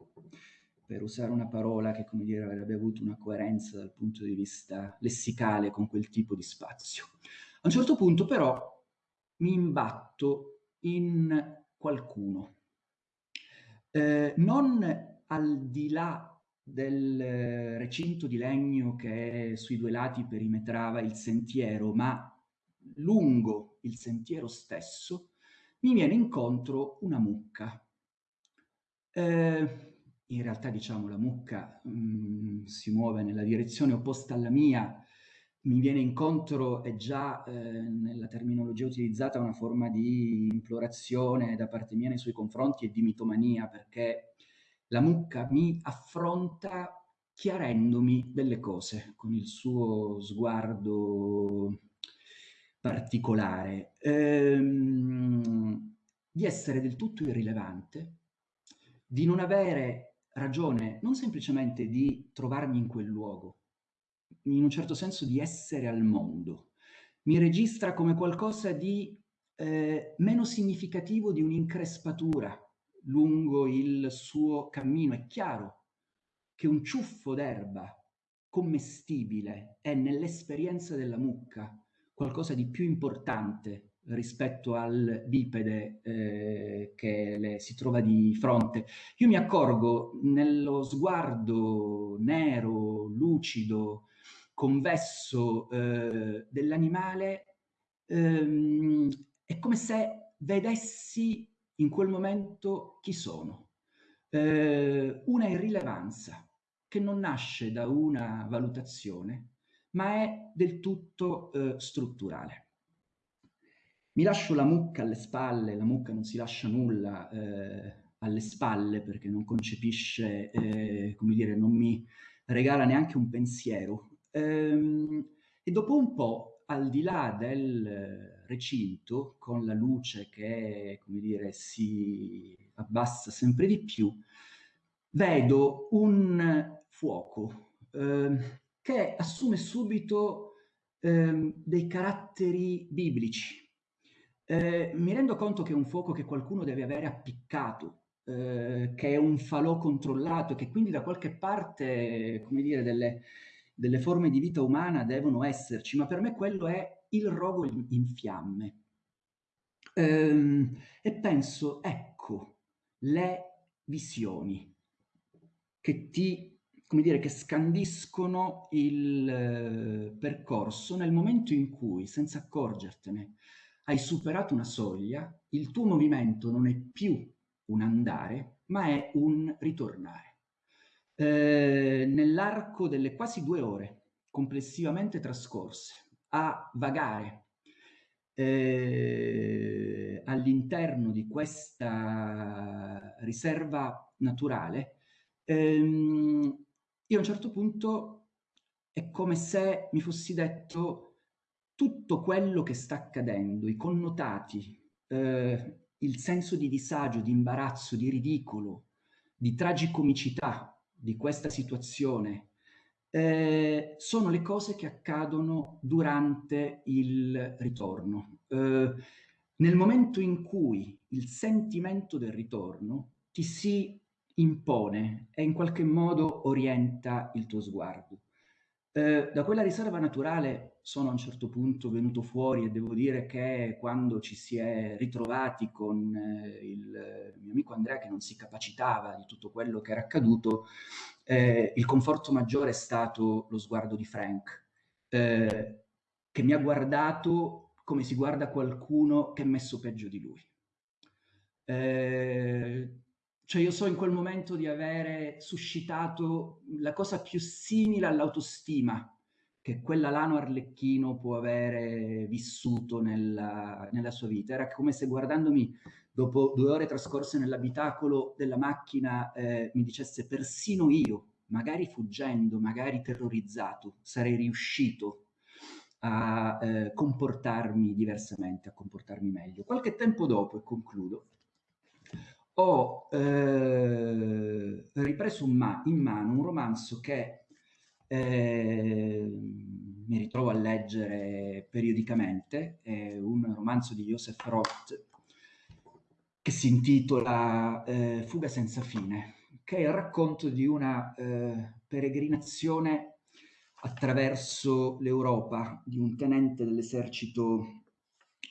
per usare una parola che, come dire, avrebbe avuto una coerenza dal punto di vista lessicale con quel tipo di spazio. A un certo punto però mi imbatto in qualcuno, eh, non al di là del recinto di legno che sui due lati perimetrava il sentiero, ma lungo il sentiero stesso mi viene incontro una mucca. Eh, in realtà diciamo la mucca mh, mm, si muove nella direzione opposta alla mia, mi viene incontro è già eh, nella terminologia utilizzata una forma di implorazione da parte mia nei suoi confronti e di mitomania perché la mucca mi affronta chiarendomi delle cose con il suo sguardo particolare, ehm, di essere del tutto irrilevante, di non avere ragione non semplicemente di trovarmi in quel luogo, in un certo senso di essere al mondo. Mi registra come qualcosa di eh, meno significativo di un'increspatura, lungo il suo cammino. È chiaro che un ciuffo d'erba commestibile è nell'esperienza della mucca qualcosa di più importante rispetto al bipede eh, che le si trova di fronte. Io mi accorgo nello sguardo nero, lucido, convesso eh, dell'animale, ehm, è come se vedessi in quel momento chi sono. Eh, una irrilevanza che non nasce da una valutazione, ma è del tutto eh, strutturale. Mi lascio la mucca alle spalle, la mucca non si lascia nulla eh, alle spalle perché non concepisce, eh, come dire, non mi regala neanche un pensiero. Ehm, e dopo un po', al di là del recinto con la luce che, come dire, si abbassa sempre di più, vedo un fuoco eh, che assume subito eh, dei caratteri biblici. Eh, mi rendo conto che è un fuoco che qualcuno deve avere appiccato, eh, che è un falò controllato, che quindi da qualche parte, come dire, delle, delle forme di vita umana devono esserci, ma per me quello è il rogo in fiamme. Ehm, e penso, ecco, le visioni che ti, come dire, che scandiscono il eh, percorso nel momento in cui, senza accorgertene, hai superato una soglia, il tuo movimento non è più un andare, ma è un ritornare. Eh, nell'arco delle quasi due ore complessivamente trascorse a vagare eh, all'interno di questa riserva naturale, ehm, io a un certo punto è come se mi fossi detto tutto quello che sta accadendo, i connotati, eh, il senso di disagio, di imbarazzo, di ridicolo, di tragicomicità di questa situazione eh, sono le cose che accadono durante il ritorno. Eh, nel momento in cui il sentimento del ritorno ti si impone e in qualche modo orienta il tuo sguardo. Eh, da quella riserva naturale sono a un certo punto venuto fuori e devo dire che quando ci si è ritrovati con eh, il mio amico Andrea che non si capacitava di tutto quello che era accaduto, eh, il conforto maggiore è stato lo sguardo di Frank, eh, che mi ha guardato come si guarda qualcuno che è messo peggio di lui. Eh, cioè io so in quel momento di avere suscitato la cosa più simile all'autostima che quell'Alano Arlecchino può avere vissuto nella, nella, sua vita. Era come se guardandomi dopo due ore trascorse nell'abitacolo della macchina eh, mi dicesse persino io, magari fuggendo, magari terrorizzato, sarei riuscito a eh, comportarmi diversamente, a comportarmi meglio. Qualche tempo dopo, e concludo, ho eh, ripreso in mano un romanzo che mi ritrovo a leggere periodicamente, un romanzo di Joseph Roth che si intitola eh, Fuga senza fine, che è il racconto di una eh, peregrinazione attraverso l'Europa di un tenente dell'esercito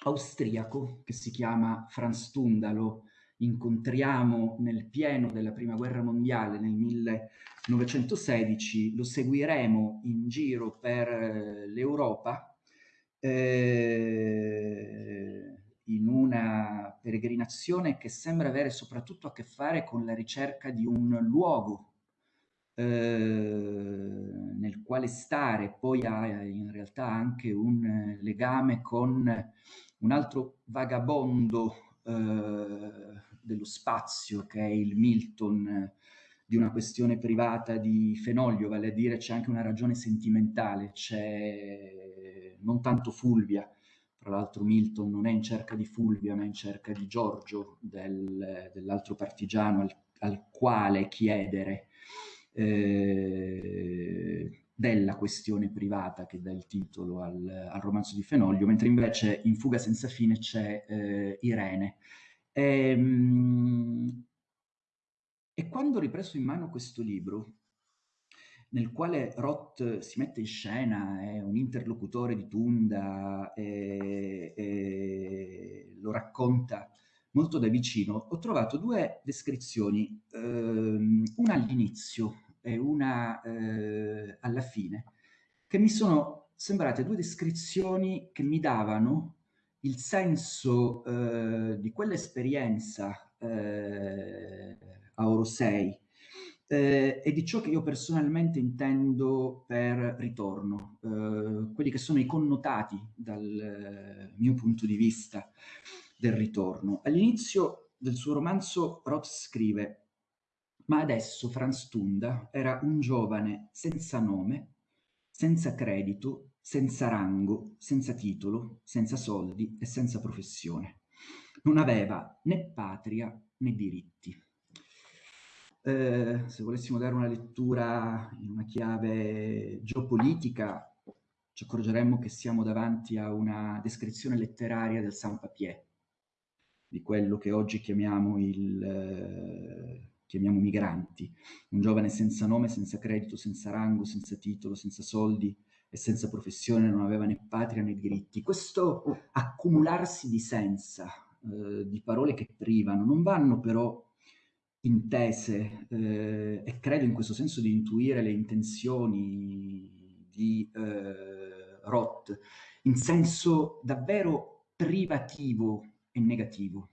austriaco che si chiama Franz Tundalo, incontriamo nel pieno della prima guerra mondiale nel 1916, lo seguiremo in giro per eh, l'Europa eh, in una peregrinazione che sembra avere soprattutto a che fare con la ricerca di un luogo eh, nel quale stare, poi ha in realtà anche un legame con un altro vagabondo eh, dello spazio, che è il Milton eh, di una questione privata di Fenoglio, vale a dire c'è anche una ragione sentimentale, c'è non tanto Fulvia, tra l'altro Milton non è in cerca di Fulvia, ma è in cerca di Giorgio, del, dell'altro partigiano al, al, quale chiedere eh, della questione privata che dà il titolo al, al, romanzo di Fenoglio, mentre invece in Fuga senza fine c'è eh, Irene, e, ehm, e quando ho ripreso in mano questo libro, nel quale Roth si mette in scena, è un interlocutore di Tunda e, e lo racconta molto da vicino, ho trovato due descrizioni, ehm, una all'inizio e una eh, alla fine, che mi sono sembrate due descrizioni che mi davano il senso eh, di quell'esperienza eh, a Oro 6 eh, e di ciò che io personalmente intendo per ritorno, eh, quelli che sono i connotati dal mio punto di vista del ritorno. All'inizio del suo romanzo Roth scrive ma adesso Franz Tunda era un giovane senza nome, senza credito, senza rango, senza titolo, senza soldi e senza professione. Non aveva né patria né diritti. Eh, se volessimo dare una lettura in una chiave geopolitica, ci accorgeremmo che siamo davanti a una descrizione letteraria del Saint-Papier, di quello che oggi chiamiamo, il, eh, chiamiamo migranti, un giovane senza nome, senza credito, senza rango, senza titolo, senza soldi, e senza professione non aveva né patria né diritti. Questo accumularsi di senza, eh, di parole che privano, non vanno però intese eh, e credo in questo senso di intuire le intenzioni di eh, Roth in senso davvero privativo e negativo.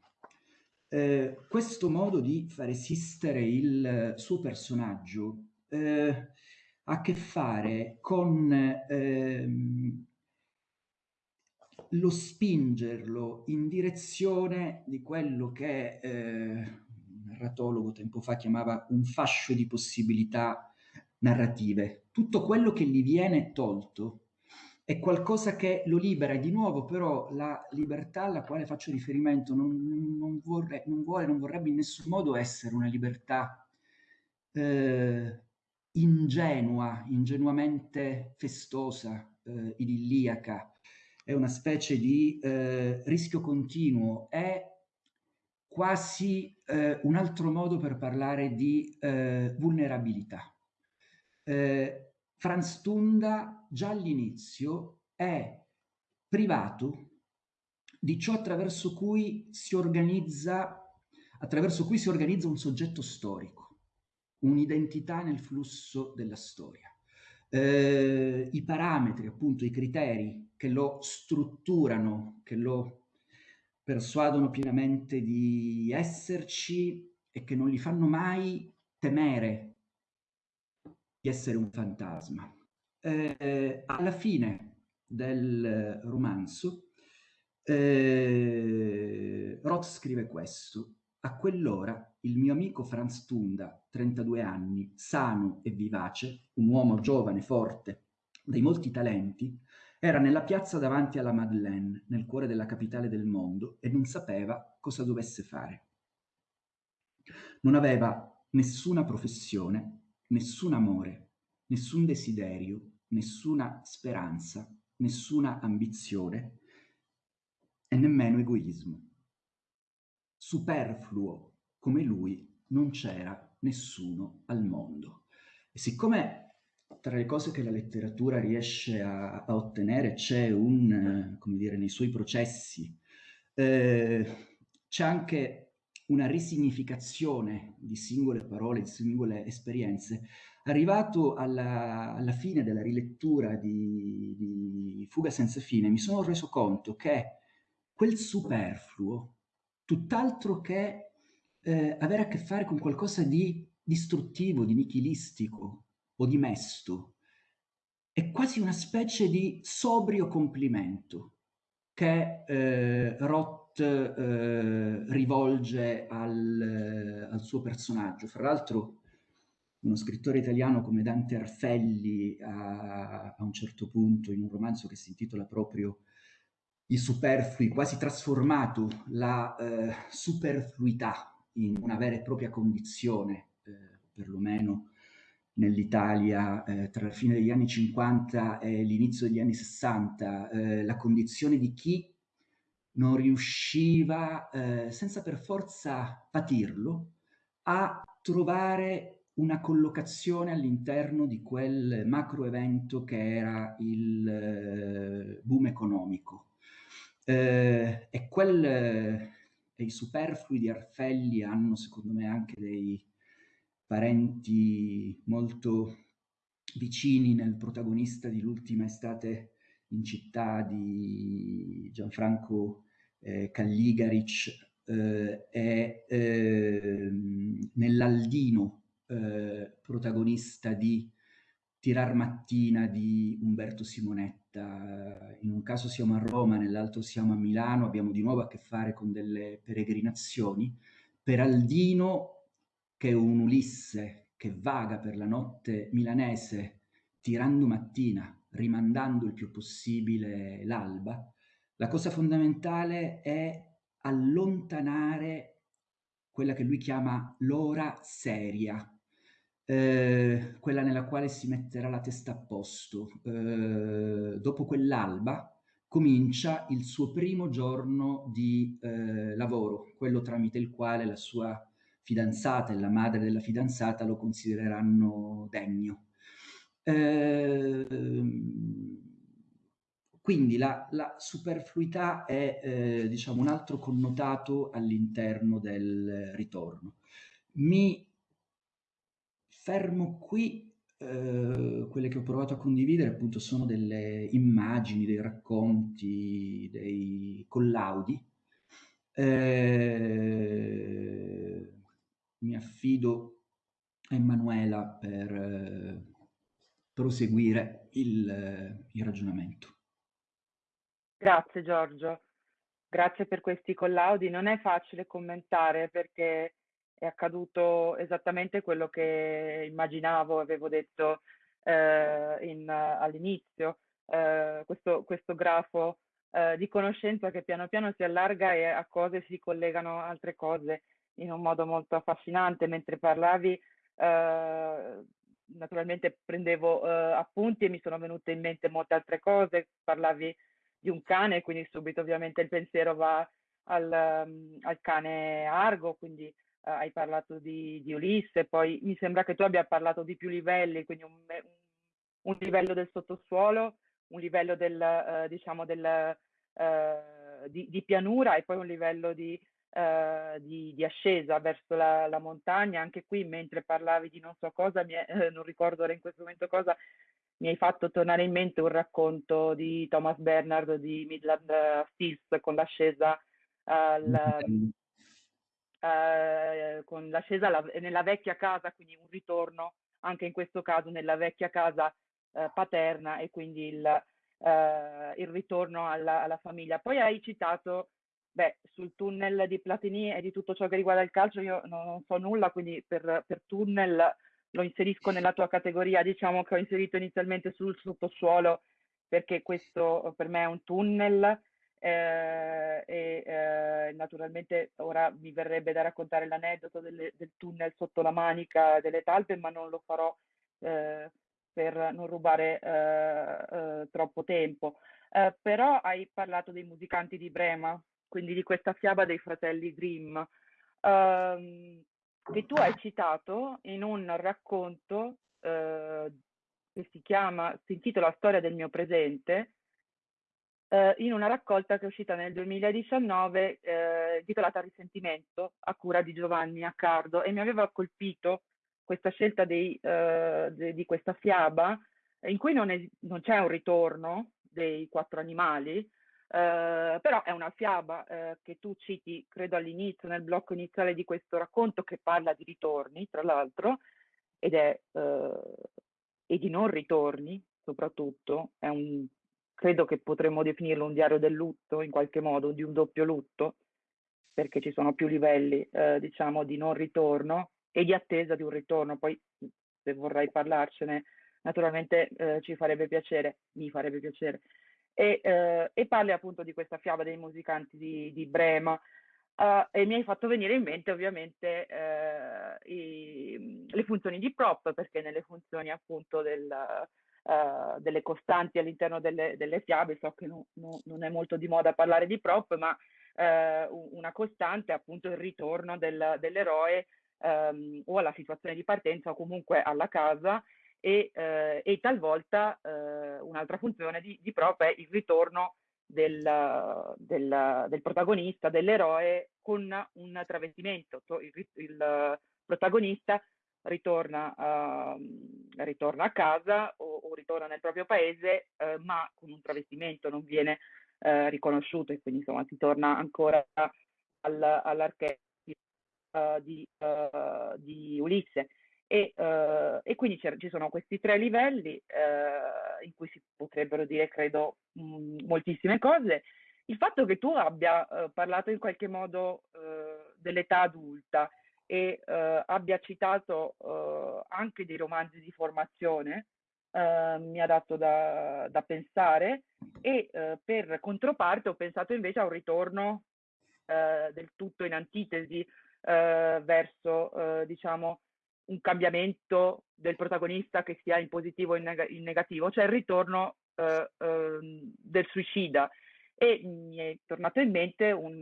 Eh, questo modo di far esistere il suo personaggio eh, a che fare con ehm, lo spingerlo in direzione di quello che eh, un narratologo tempo fa chiamava un fascio di possibilità narrative. Tutto quello che gli viene tolto è qualcosa che lo libera e di nuovo però la libertà alla quale faccio riferimento non, non, vorrei, non vuole, non vorrebbe in nessun modo essere una libertà eh, ingenua, ingenuamente festosa, eh, idilliaca, è una specie di eh, rischio continuo, è quasi eh, un altro modo per parlare di eh, vulnerabilità. Eh, Franz Tunda già all'inizio è privato di ciò attraverso cui si organizza attraverso cui si organizza un soggetto storico, un'identità nel flusso della storia. Eh, I parametri, appunto, i criteri che lo strutturano, che lo persuadono pienamente di esserci e che non gli fanno mai temere di essere un fantasma. Eh, alla fine del romanzo, eh, Roth scrive questo. A quell'ora il mio amico Franz Tunda, 32 anni, sano e vivace, un uomo giovane, forte, dai molti talenti, era nella piazza davanti alla Madeleine, nel cuore della capitale del mondo, e non sapeva cosa dovesse fare. Non aveva nessuna professione, nessun amore, nessun desiderio, nessuna speranza, nessuna ambizione e nemmeno egoismo. Superfluo come lui non c'era nessuno al mondo. E siccome tra le cose che la letteratura riesce a, a ottenere c'è un, eh, come dire, nei suoi processi, eh, c'è anche una risignificazione di singole parole, di singole esperienze, arrivato alla, alla fine della rilettura di, di, Fuga senza fine, mi sono reso conto che quel superfluo, tutt'altro che eh, avere a che fare con qualcosa di distruttivo, di nichilistico o di mesto, è quasi una specie di sobrio complimento che eh, Roth eh, rivolge al, eh, al, suo personaggio. Fra l'altro uno scrittore italiano come Dante Arfelli a, a, un certo punto in un romanzo che si intitola proprio I superflui, quasi trasformato la eh, superfluità in una vera e propria condizione, eh, perlomeno nell'Italia eh, tra la fine degli anni 50 e l'inizio degli anni 60, eh, la condizione di chi non riusciva, eh, senza per forza patirlo, a trovare una collocazione all'interno di quel macro evento che era il eh, boom economico. Eh, e, quel, e i superflui di Arfelli hanno secondo me anche dei parenti molto vicini nel protagonista di L'ultima estate in città di Gianfranco eh, Calligaric eh, è eh, nell'Aldino eh, protagonista di Tirar Mattina di Umberto Simonetta. In un caso siamo a Roma, nell'altro siamo a Milano, abbiamo di nuovo a che fare con delle peregrinazioni. Per Aldino, che è un Ulisse che vaga per la notte milanese tirando mattina, rimandando il più possibile l'alba, la cosa fondamentale è allontanare quella che lui chiama l'ora seria, eh, quella nella quale si metterà la testa a posto. Eh, dopo quell'alba comincia il suo primo giorno di eh, lavoro, quello tramite il quale la sua fidanzata e la madre della fidanzata lo considereranno degno. Eh, quindi la, la superfluità è eh, diciamo, un altro connotato all'interno del ritorno. Mi fermo qui, eh, quelle che ho provato a condividere appunto sono delle immagini, dei racconti, dei collaudi. Eh, mi affido a Emanuela per eh, proseguire il, il ragionamento. Grazie Giorgio, grazie per questi collaudi. Non è facile commentare perché è accaduto esattamente quello che immaginavo, avevo detto eh, in, all'inizio, eh, questo, questo, grafo eh, di conoscenza che piano piano si allarga e a cose si collegano altre cose in un modo molto affascinante. Mentre parlavi, eh, naturalmente prendevo eh, appunti e mi sono venute in mente molte altre cose, parlavi di un cane, quindi subito ovviamente il pensiero va al, um, al cane Argo, quindi uh, hai parlato di, di, Ulisse, poi mi sembra che tu abbia parlato di più livelli, quindi un, un livello del sottosuolo, un livello del, eh, diciamo del, eh, di, di, pianura e poi un livello di, di, di ascesa verso la, la, montagna. Anche qui, mentre parlavi di non so cosa, è, eh, [laughs] non ricordo ora in questo momento cosa, mi hai fatto tornare in mente un racconto di Thomas Bernard di Midland Stills con l'ascesa al, eh, con l'ascesa alla, nella vecchia casa, quindi un ritorno anche in questo caso nella vecchia casa eh, paterna e quindi il, eh, il ritorno alla, alla, famiglia. Poi hai citato beh, sul tunnel di Platini e di tutto ciò che riguarda il calcio, io non, non so nulla, quindi per, per tunnel lo inserisco nella tua categoria, diciamo che ho inserito inizialmente sul sottosuolo perché questo per me è un tunnel eh, e eh, naturalmente ora mi verrebbe da raccontare l'aneddoto del, tunnel sotto la manica delle talpe, ma non lo farò eh, per non rubare eh, eh, troppo tempo. Eh, però hai parlato dei musicanti di Brema, quindi di questa fiaba dei fratelli Grimm. Ehm, che tu hai citato in un racconto che si chiama, si intitola Storia del mio presente, eh, in una raccolta che è uscita nel 2019 eh, titolata Risentimento a cura di Giovanni Accardo e mi aveva colpito questa scelta dei, eh, de, di questa fiaba in cui non, è, non, c'è un ritorno dei quattro animali, Uh, però è una fiaba uh, che tu citi, credo all'inizio, nel blocco iniziale di questo racconto, che parla di ritorni, tra l'altro, ed è uh, e di non ritorni, soprattutto. È un, credo che potremmo definirlo un diario del lutto, in qualche modo, di un doppio lutto, perché ci sono più livelli, diciamo, di non ritorno e di attesa di un ritorno. Poi, se vorrai parlarcene, naturalmente ci farebbe piacere, mi farebbe piacere e, eh, e, parli appunto di questa fiaba dei musicanti di, di Brema uh, e mi hai fatto venire in mente ovviamente uh, i, le funzioni di prop perché nelle funzioni appunto del, uh, delle costanti all'interno delle, delle fiabe so che no, no, non è molto di moda parlare di prop ma una costante è appunto il ritorno del, dell'eroe um, o alla situazione di partenza o comunque alla casa e, eh, e talvolta un'altra funzione di, di, prop è il ritorno del, del, del protagonista, dell'eroe con un travestimento. Il, il protagonista ritorna, uh, ritorna, a casa o, o, ritorna nel proprio paese, uh, ma con un travestimento non viene uh, riconosciuto e quindi insomma si torna ancora al, all'archetipo di, di Ulisse. E, e quindi ci sono questi tre livelli in cui si potrebbero dire, credo, mh, mm, moltissime cose. Il fatto che tu abbia parlato in qualche modo dell'età adulta e abbia citato anche dei romanzi di formazione mi ha dato da, da pensare e per controparte ho pensato invece a un ritorno del tutto in antitesi verso, diciamo, un cambiamento del protagonista che sia in positivo o in, neg- in negativo, cioè il ritorno eh, eh, del suicida. E mi è tornato in mente un,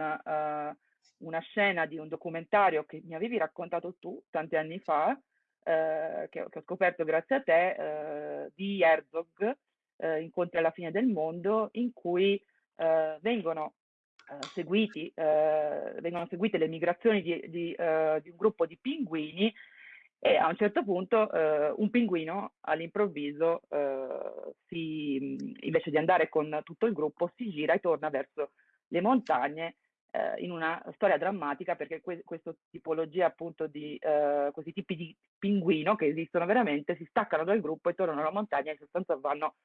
una scena di un documentario che mi avevi raccontato tu tanti anni fa, uh, che, che, ho scoperto grazie a te, uh, di Herzog, Incontri alla fine del mondo, in cui vengono seguiti, vengono seguite le migrazioni di, di, di un gruppo di pinguini e a un certo punto eh, un pinguino all'improvviso, eh, si, invece di andare con tutto il gruppo, si gira e torna verso le montagne eh, in una storia drammatica perché que- questa tipologia appunto di eh, questi tipi di pinguino che esistono veramente si staccano dal gruppo e tornano alla montagna e in sostanza vanno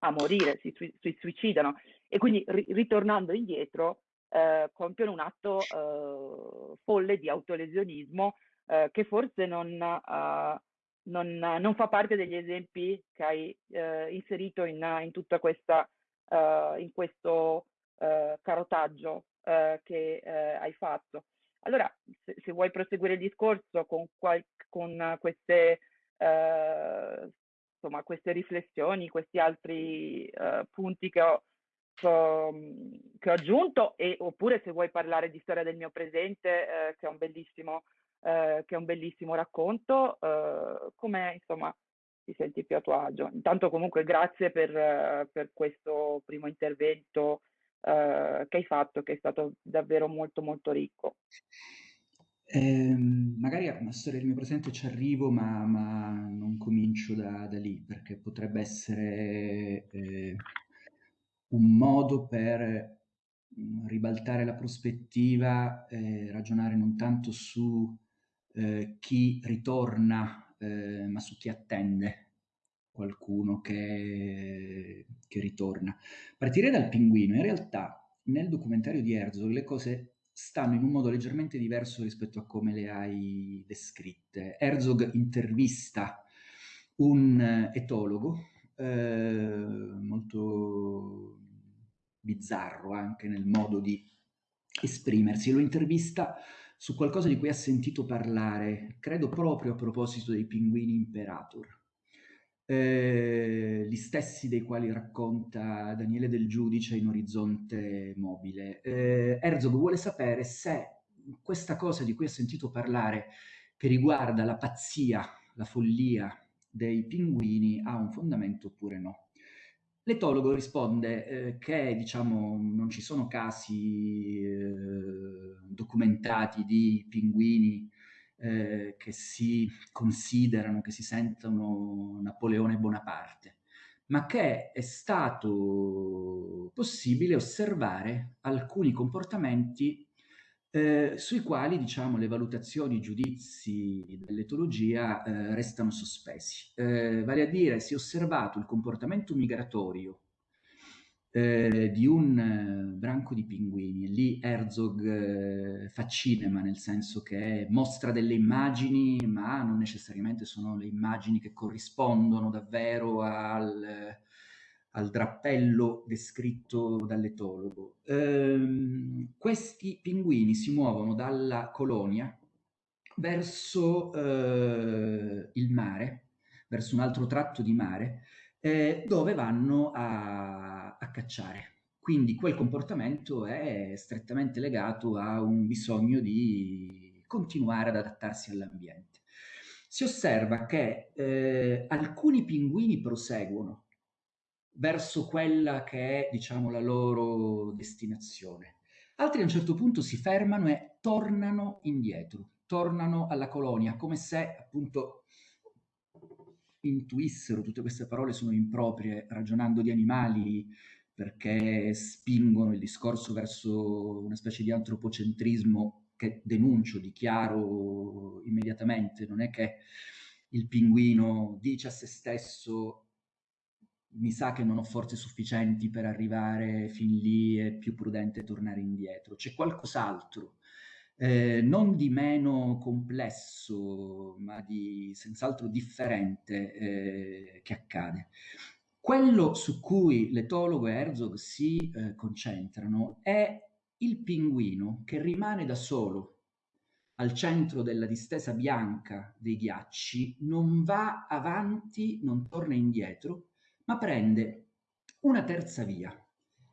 a morire, si, si, suicidano. E quindi ri- ritornando indietro eh, compiono un atto eh, folle di autolesionismo eh, che forse non, uh, non, non, fa parte degli esempi che hai inserito in, in, tutta questa, in questo carotaggio che hai fatto. Allora, se, se, vuoi proseguire il discorso con, con queste, insomma, queste riflessioni, questi altri punti che ho, che ho, che ho aggiunto, e, oppure se vuoi parlare di storia del mio presente, eh, che è un bellissimo eh, che è un bellissimo racconto, eh, come insomma ti senti più a tuo agio. Intanto comunque grazie per, per questo primo intervento eh, che hai fatto, che è stato davvero molto molto ricco. Eh, magari a una storia del mio presente ci arrivo, ma, ma non comincio da, da, lì, perché potrebbe essere eh, un modo per mm, ribaltare la prospettiva, ragionare non tanto su eh, chi ritorna, eh, ma su chi attende qualcuno che, che ritorna. Partire dal pinguino, in realtà nel documentario di Herzog le cose stanno in un modo leggermente diverso rispetto a come le hai descritte. Herzog intervista un etologo eh, molto bizzarro anche nel modo di esprimersi, lo intervista su qualcosa di cui ha sentito parlare, credo proprio a proposito dei pinguini imperator eh, gli stessi dei quali racconta Daniele Del Giudice in Orizzonte Mobile. Eh, Herzog vuole sapere se questa cosa di cui ha sentito parlare, che riguarda la pazzia, la follia dei pinguini, ha un fondamento oppure no. L'etologo risponde eh, che diciamo, non ci sono casi eh, documentati di pinguini eh, che si considerano, che si sentono Napoleone Bonaparte, ma che è stato possibile osservare alcuni comportamenti eh, sui quali diciamo, le valutazioni, i giudizi dell'etologia eh, restano sospesi. Eh, vale a dire, si è osservato il comportamento migratorio eh, di un eh, branco di pinguini. Lì Herzog eh, fa cinema, nel senso che mostra delle immagini, ma non necessariamente sono le immagini che corrispondono davvero al, al drappello descritto dall'etologo. Ehm, questi pinguini si muovono dalla colonia verso eh, il mare, verso un altro tratto di mare, eh, dove vanno a, a cacciare. Quindi quel comportamento è strettamente legato a un bisogno di continuare ad adattarsi all'ambiente. Si osserva che eh, alcuni pinguini proseguono verso quella che è, diciamo, la loro destinazione. Altri a un certo punto si fermano e tornano indietro, tornano alla colonia, come se appunto intuissero, tutte queste parole sono improprie, ragionando di animali, perché spingono il discorso verso una specie di antropocentrismo che denuncio, dichiaro immediatamente, non è che il pinguino dice a se stesso mi sa che non ho forze sufficienti per arrivare fin lì, è più prudente tornare indietro. C'è qualcos'altro eh, non di meno complesso, ma di senz'altro differente eh, che accade. Quello su cui l'etologo e Herzog si eh, concentrano è il pinguino che rimane da solo al centro della distesa bianca dei ghiacci, non va avanti, non torna indietro, ma prende una terza via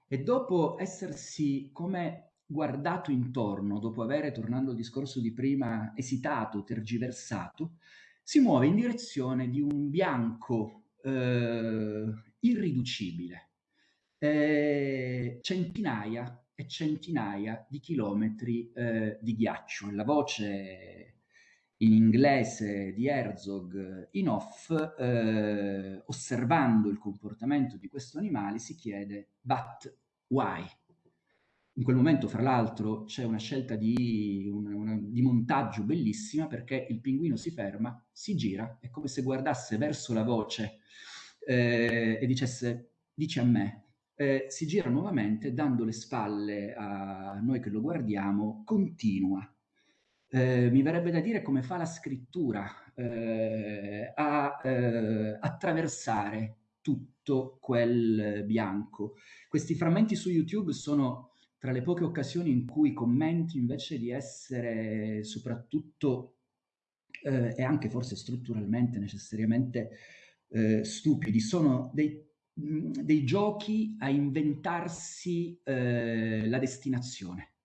e dopo essersi come guardato intorno, dopo aver, tornando al discorso di prima, esitato, tergiversato, si muove in direzione di un bianco eh, irriducibile, eh, centinaia e centinaia di chilometri eh, di ghiaccio. La voce in inglese di Herzog in off, eh, osservando il comportamento di questo animale, si chiede but why? In quel momento, fra l'altro, c'è una scelta di, una, una, di, montaggio bellissima perché il pinguino si ferma, si gira, è come se guardasse verso la voce eh, e dicesse dici a me. Eh, si gira nuovamente, dando le spalle a noi che lo guardiamo, continua. Eh, mi verrebbe da dire come fa la scrittura eh, a eh, attraversare tutto quel bianco. Questi frammenti su YouTube sono tra le poche occasioni in cui commenti invece di essere soprattutto eh, e anche forse strutturalmente necessariamente eh, stupidi, sono dei, dei, giochi a inventarsi eh, la destinazione,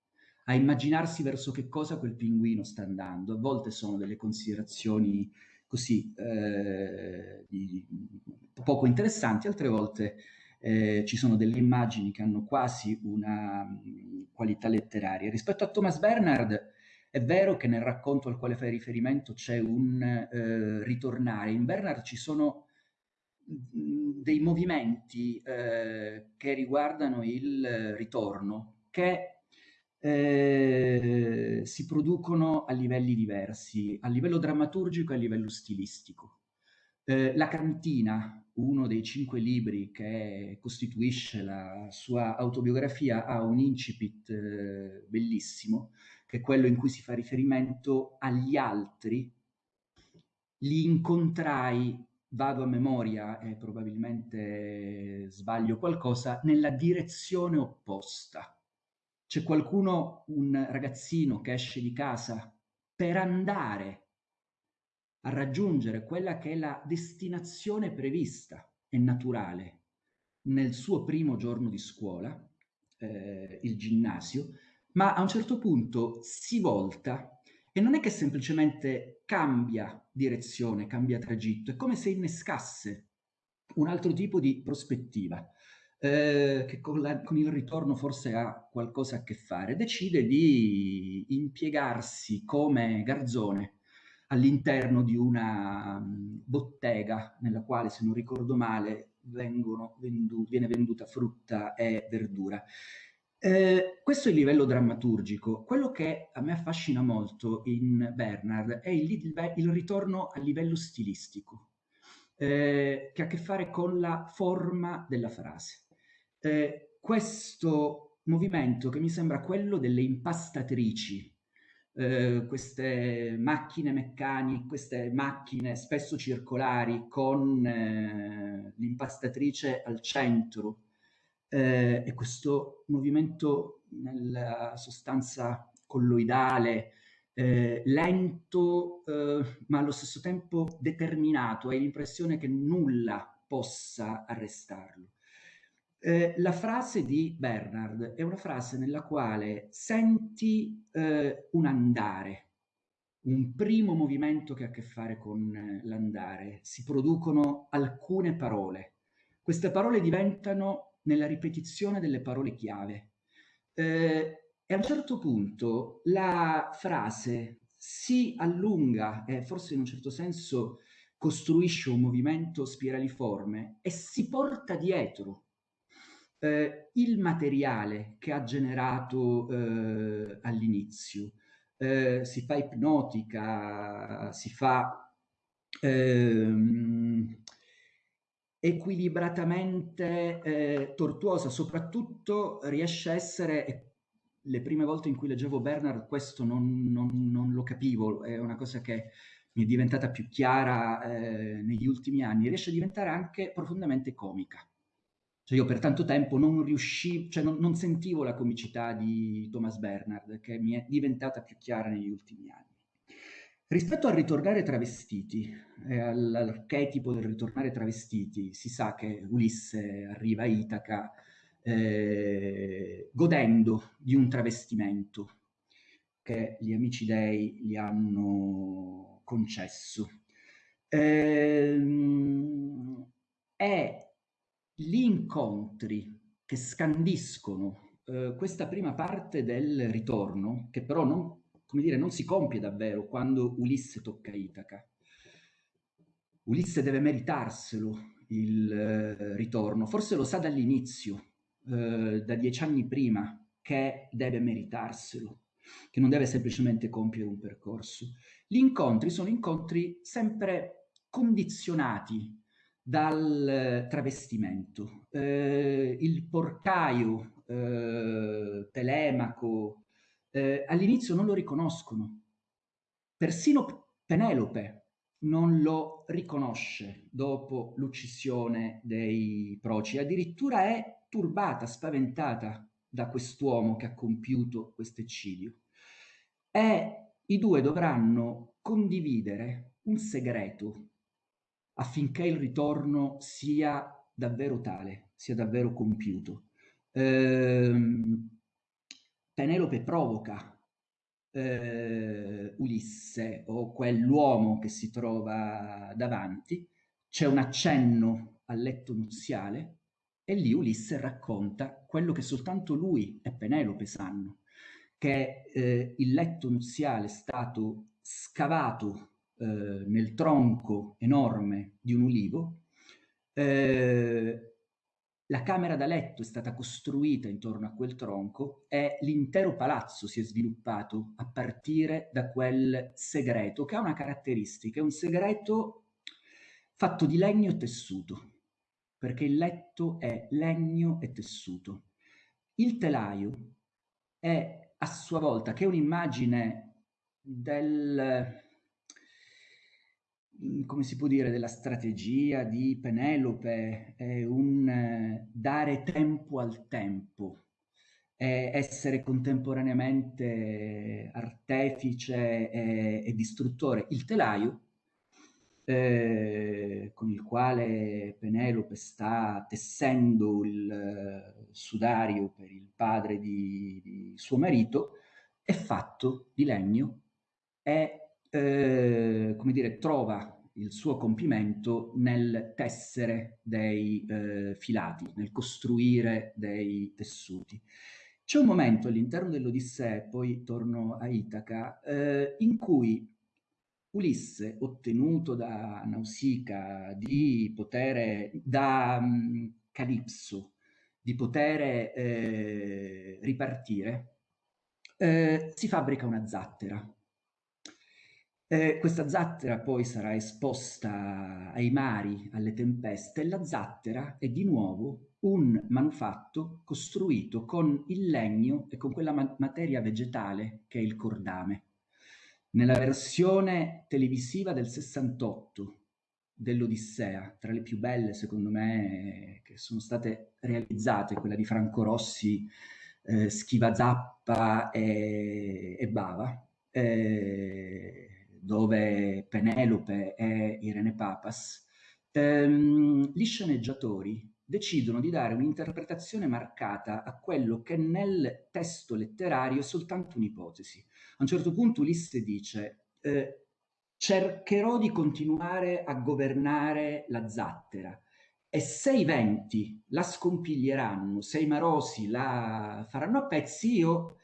a immaginarsi verso che cosa quel pinguino sta andando. A volte sono delle considerazioni così eh, di, poco interessanti, altre volte eh, ci sono delle immagini che hanno quasi una mh, qualità letteraria. Rispetto a Thomas Bernard, è vero che nel racconto al quale fai riferimento c'è un eh, ritornare. In Bernard ci sono dei movimenti eh, che riguardano il ritorno che eh, si producono a livelli diversi, a livello drammaturgico e a livello stilistico. Eh, la cantina, uno dei cinque libri che costituisce la sua autobiografia, ha un incipit eh, bellissimo, che è quello in cui si fa riferimento agli altri. Li incontrai, vado a memoria e probabilmente sbaglio qualcosa, nella direzione opposta. C'è qualcuno, un ragazzino che esce di casa per andare a raggiungere quella che è la destinazione prevista e naturale nel suo primo giorno di scuola, eh, il ginnasio, ma a un certo punto si volta e non è che semplicemente cambia direzione, cambia tragitto, è come se innescasse un altro tipo di prospettiva. Eh, che con, la, con, il ritorno forse ha qualcosa a che fare, decide di impiegarsi come garzone all'interno di una um, bottega nella quale, se non ricordo male, vendu viene venduta frutta e verdura. Eh, questo è il livello drammaturgico. Quello che a me affascina molto in Bernard è il, il, il ritorno a livello stilistico, eh, che ha a che fare con la forma della frase. Eh, questo movimento che mi sembra quello delle impastatrici eh, queste macchine meccaniche, queste macchine spesso circolari con eh, l'impastatrice al centro eh, e questo movimento nella sostanza colloidale, eh, lento eh, ma allo stesso tempo determinato, hai l'impressione che nulla possa arrestarlo. Eh, la frase di Bernard è una frase nella quale senti eh, un andare, un primo movimento che ha a che fare con eh, l'andare. Si producono alcune parole. Queste parole diventano nella ripetizione delle parole chiave. Eh, e a un certo punto la frase si allunga e forse in un certo senso costruisce un movimento spiraliforme e si porta dietro eh, il materiale che ha generato eh, all'inizio. Eh, si fa ipnotica, si fa ehm, equilibratamente eh, tortuosa, soprattutto riesce a essere, le prime volte in cui leggevo Bernard questo non, non, non lo capivo, è una cosa che mi è diventata più chiara eh, negli ultimi anni, riesce a diventare anche profondamente comica. Cioè io per tanto tempo non riuscivo, cioè non, non, sentivo la comicità di Thomas Bernard, che mi è diventata più chiara negli ultimi anni. Rispetto al ritornare travestiti, eh, all'archetipo del ritornare travestiti, si sa che Ulisse arriva a Itaca eh, godendo di un travestimento che gli amici dei gli hanno concesso. Eh, è gli incontri che scandiscono eh, questa prima parte del ritorno, che però non, dire, non si compie davvero quando Ulisse tocca Itaca. Ulisse deve meritarselo il eh, ritorno, forse lo sa dall'inizio, eh, da dieci anni prima, che deve meritarselo, che non deve semplicemente compiere un percorso. Gli incontri sono incontri sempre condizionati dal travestimento. Eh, il porcaio, eh, Telemaco, eh, all'inizio non lo riconoscono. Persino Penelope non lo riconosce dopo l'uccisione dei proci, addirittura è turbata, spaventata da quest'uomo che ha compiuto questo eccidio. E i due dovranno condividere un segreto affinché il ritorno sia davvero tale, sia davvero compiuto. Ehm, Penelope provoca eh, Ulisse o quell'uomo che si trova davanti, c'è un accenno al letto nuziale e lì Ulisse racconta quello che soltanto lui e Penelope sanno, che eh, il letto nuziale è stato scavato eh, nel tronco enorme di un ulivo, eh, la camera da letto è stata costruita intorno a quel tronco e l'intero palazzo si è sviluppato a partire da quel segreto, che ha una caratteristica, è un segreto fatto di legno e tessuto, perché il letto è legno e tessuto. Il telaio è a sua volta, che è un'immagine del, come si può dire, della strategia di Penelope, è un eh, dare tempo al tempo, è essere contemporaneamente artefice e, e distruttore. Il telaio, eh, con il quale Penelope sta tessendo il eh, sudario per il padre di, di suo marito, è fatto di legno e eh, come dire, trova il suo compimento nel tessere dei eh, filati, nel costruire dei tessuti. C'è un momento all'interno dell'Odissea, poi torno a Itaca, eh, in cui Ulisse, ottenuto da Nausica di potere, da um, Calipso, di poter eh, ripartire, eh, si fabbrica una zattera eh, questa zattera poi sarà esposta ai mari, alle tempeste, e la zattera è di nuovo un manufatto costruito con il legno e con quella ma materia vegetale che è il cordame. Nella versione televisiva del 68 dell'Odissea, tra le più belle secondo me che sono state realizzate, quella di Franco Rossi, eh, Schiva Zappa e, e Bava, eh, dove Penelope e Irene Papas, ehm, gli sceneggiatori decidono di dare un'interpretazione marcata a quello che nel testo letterario è soltanto un'ipotesi. A un certo punto Ulisse dice eh, cercherò di continuare a governare la zattera e se i venti la scompiglieranno, se i marosi la faranno a pezzi, io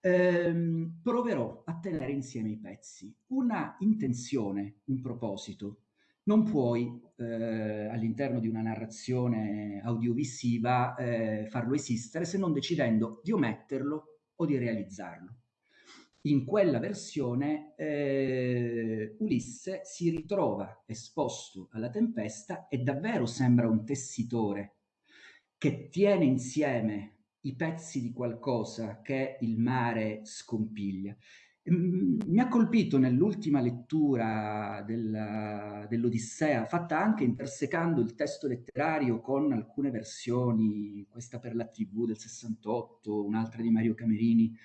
ehm, proverò a tenere insieme i pezzi. Una intenzione, un proposito, non puoi eh, all'interno di una narrazione audiovisiva eh, farlo esistere se non decidendo di ometterlo o di realizzarlo. In quella versione eh, Ulisse si ritrova esposto alla tempesta e davvero sembra un tessitore che tiene insieme i pezzi di qualcosa che il mare scompiglia. Mm, mi ha colpito nell'ultima lettura dell'Odissea, fatta anche intersecando il testo letterario con alcune versioni, questa per la TV del 68, un'altra di Mario Camerini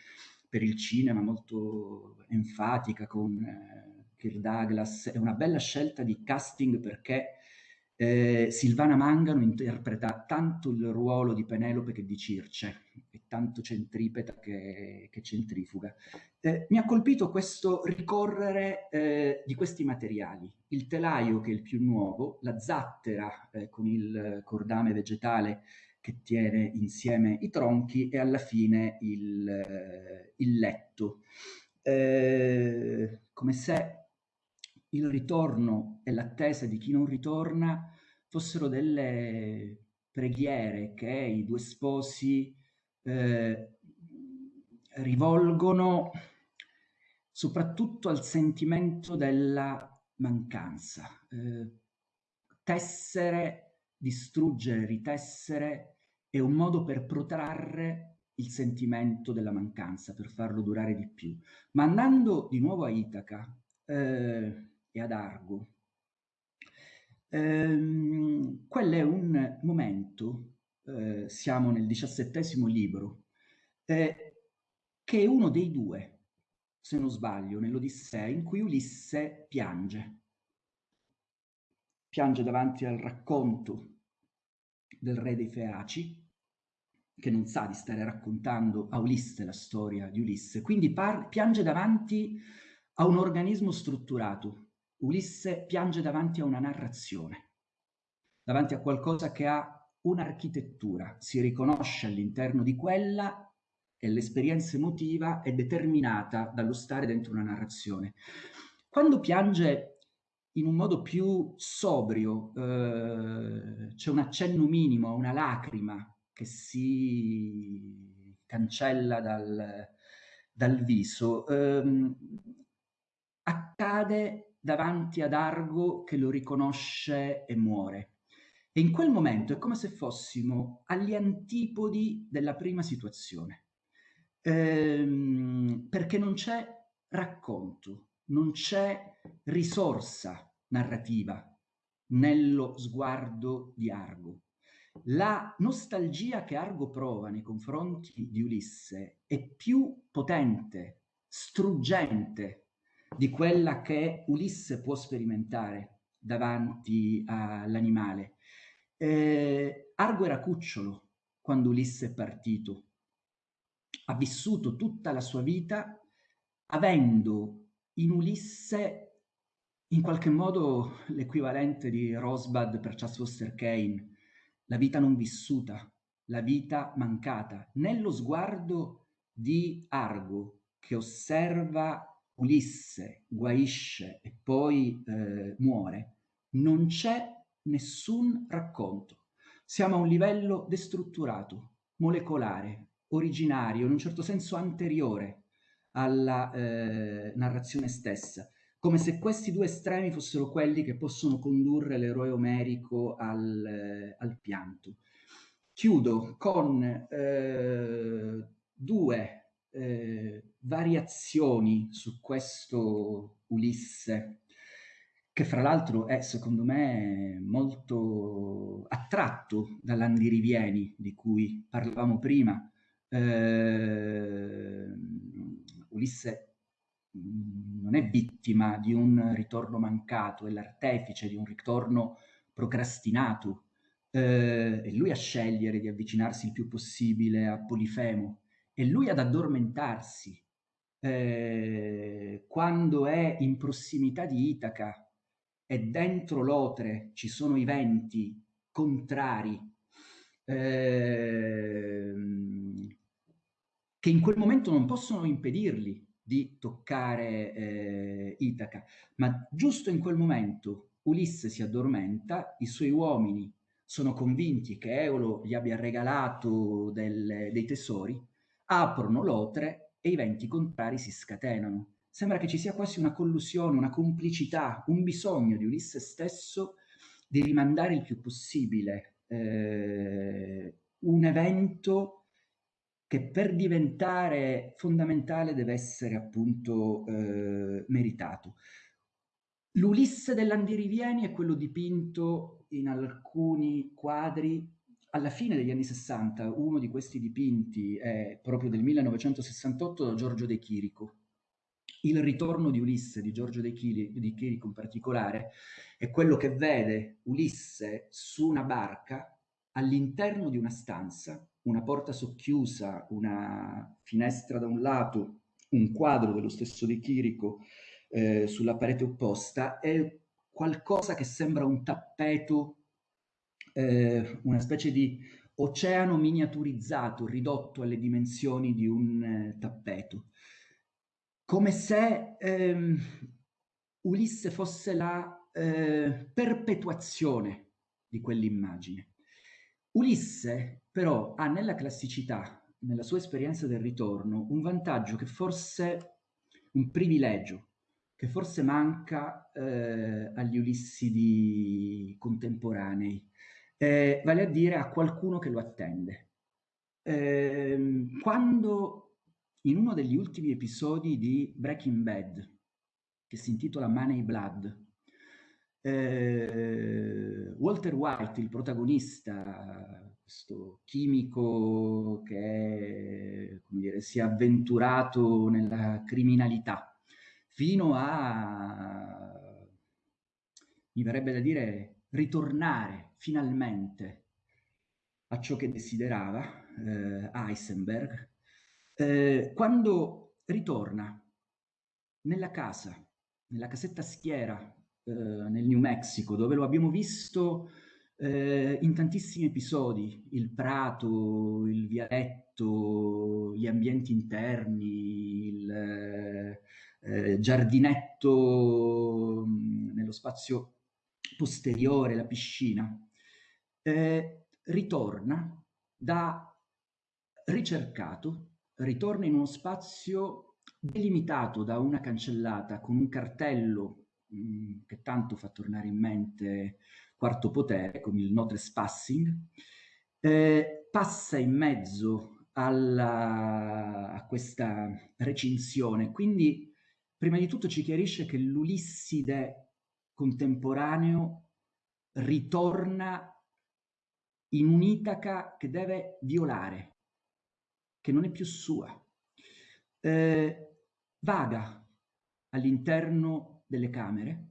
per il cinema, molto enfatica con eh, Kirk Douglas. È una bella scelta di casting perché eh, Silvana Mangano interpreta tanto il ruolo di Penelope che di Circe, è tanto centripeta che, che centrifuga. Eh, mi ha colpito questo ricorrere eh, di questi materiali, il telaio che è il più nuovo, la zattera eh, con il cordame vegetale che tiene insieme i tronchi e alla fine il, eh, il letto. Eh, come se il ritorno e l'attesa di chi non ritorna fossero delle preghiere che i due sposi eh, rivolgono soprattutto al sentimento della mancanza. Eh, tessere, distruggere, ritessere è un modo per protrarre il sentimento della mancanza, per farlo durare di più. Ma andando di nuovo a Itaca, eh, e ad Argo. Ehm, quello è un momento, eh, siamo nel diciassettesimo libro, eh, che è uno dei due, se non sbaglio, nell'Odissea, in cui Ulisse piange. Piange davanti al racconto del re dei Feaci, che non sa di stare raccontando a Ulisse la storia di Ulisse, quindi piange davanti a un organismo strutturato. Ulisse piange davanti a una narrazione, davanti a qualcosa che ha un'architettura, si riconosce all'interno di quella e l'esperienza emotiva è determinata dallo stare dentro una narrazione. Quando piange in un modo più sobrio, eh, c'è un accenno minimo, una lacrima che si cancella dal, dal viso, ehm, accade davanti ad Argo che lo riconosce e muore. E in quel momento è come se fossimo agli antipodi della prima situazione, ehm, perché non c'è racconto, non c'è risorsa narrativa nello sguardo di Argo. La nostalgia che Argo prova nei confronti di Ulisse è più potente, struggente di quella che Ulisse può sperimentare davanti all'animale. Eh, Argo era cucciolo quando Ulisse è partito. Ha vissuto tutta la sua vita avendo in Ulisse in qualche modo l'equivalente di Rosebud per Charles Foster Kane, la vita non vissuta, la vita mancata. Nello sguardo di Argo che osserva Ulisse, guaisce e poi eh, muore, non c'è nessun racconto. Siamo a un livello destrutturato, molecolare, originario, in un certo senso anteriore alla eh, narrazione stessa come se questi due estremi fossero quelli che possono condurre l'eroe omerico al, eh, al pianto. Chiudo con eh, due eh, variazioni su questo Ulisse, che fra l'altro è secondo me molto attratto dall'Andirivieni di cui parlavamo prima. Eh, Ulisse non è vittima di un ritorno mancato, è l'artefice di un ritorno procrastinato. Eh, è lui a scegliere di avvicinarsi il più possibile a Polifemo, è lui ad addormentarsi. Eh, quando è in prossimità di Itaca e dentro l'otre ci sono i venti contrari, eh, che in quel momento non possono impedirgli di toccare eh, Itaca, ma giusto in quel momento Ulisse si addormenta, i suoi uomini sono convinti che Eolo gli abbia regalato del, dei tesori, aprono l'otre e i venti contrari si scatenano. Sembra che ci sia quasi una collusione, una complicità, un bisogno di Ulisse stesso di rimandare il più possibile eh, un evento che per diventare fondamentale deve essere appunto eh, meritato. L'Ulisse dell'Andirivieni è quello dipinto in alcuni quadri alla fine degli anni 60. Uno di questi dipinti è proprio del 1968 da Giorgio De Chirico. Il ritorno di Ulisse di Giorgio De, Chirico in particolare è quello che vede Ulisse su una barca all'interno di una stanza una porta socchiusa, una finestra da un lato, un quadro dello stesso De Chirico eh, sulla parete opposta, è qualcosa che sembra un tappeto, eh, una specie di oceano miniaturizzato, ridotto alle dimensioni di un eh, tappeto. Come se ehm, Ulisse fosse la eh, perpetuazione di quell'immagine. Ulisse però ha nella classicità, nella sua esperienza del ritorno, un vantaggio che forse, un privilegio, che forse manca eh, agli Ulissidi contemporanei, eh, vale a dire a qualcuno che lo attende. Eh, quando in uno degli ultimi episodi di Breaking Bad, che si intitola Money Blood, eh, Walter White, il protagonista, questo chimico che dire, si è avventurato nella criminalità, fino a, mi verrebbe da dire, ritornare finalmente a ciò che desiderava, eh, Heisenberg, eh, quando ritorna nella casa, nella casetta schiera eh, nel New Mexico, dove lo abbiamo visto eh, in tantissimi episodi, il prato, il vialetto, gli ambienti interni, il eh, eh giardinetto mh, nello spazio posteriore, la piscina, eh, ritorna da ricercato, ritorna in uno spazio delimitato da una cancellata con un cartello mh, mm, che tanto fa tornare in mente Quarto Potere con il no trespassing, eh, passa in mezzo alla, a questa recinzione, quindi prima di tutto ci chiarisce che l'Ulisside contemporaneo ritorna in un'Itaca che deve violare, che non è più sua. Eh, vaga all'interno delle camere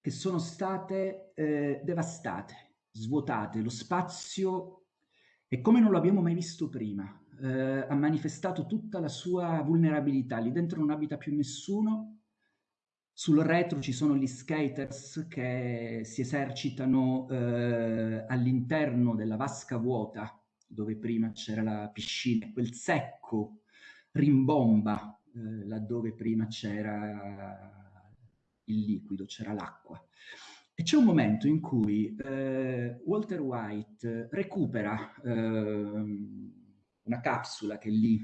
che sono state eh, devastate, svuotate, lo spazio è come non l'abbiamo mai visto prima, eh, ha manifestato tutta la sua vulnerabilità, lì dentro non abita più nessuno, sul retro ci sono gli skaters che si esercitano eh, all'interno della vasca vuota dove prima c'era la piscina, quel secco rimbomba eh, laddove prima c'era il liquido, c'era l'acqua. E c'è un momento in cui eh, Walter White recupera ehm, una capsula che lì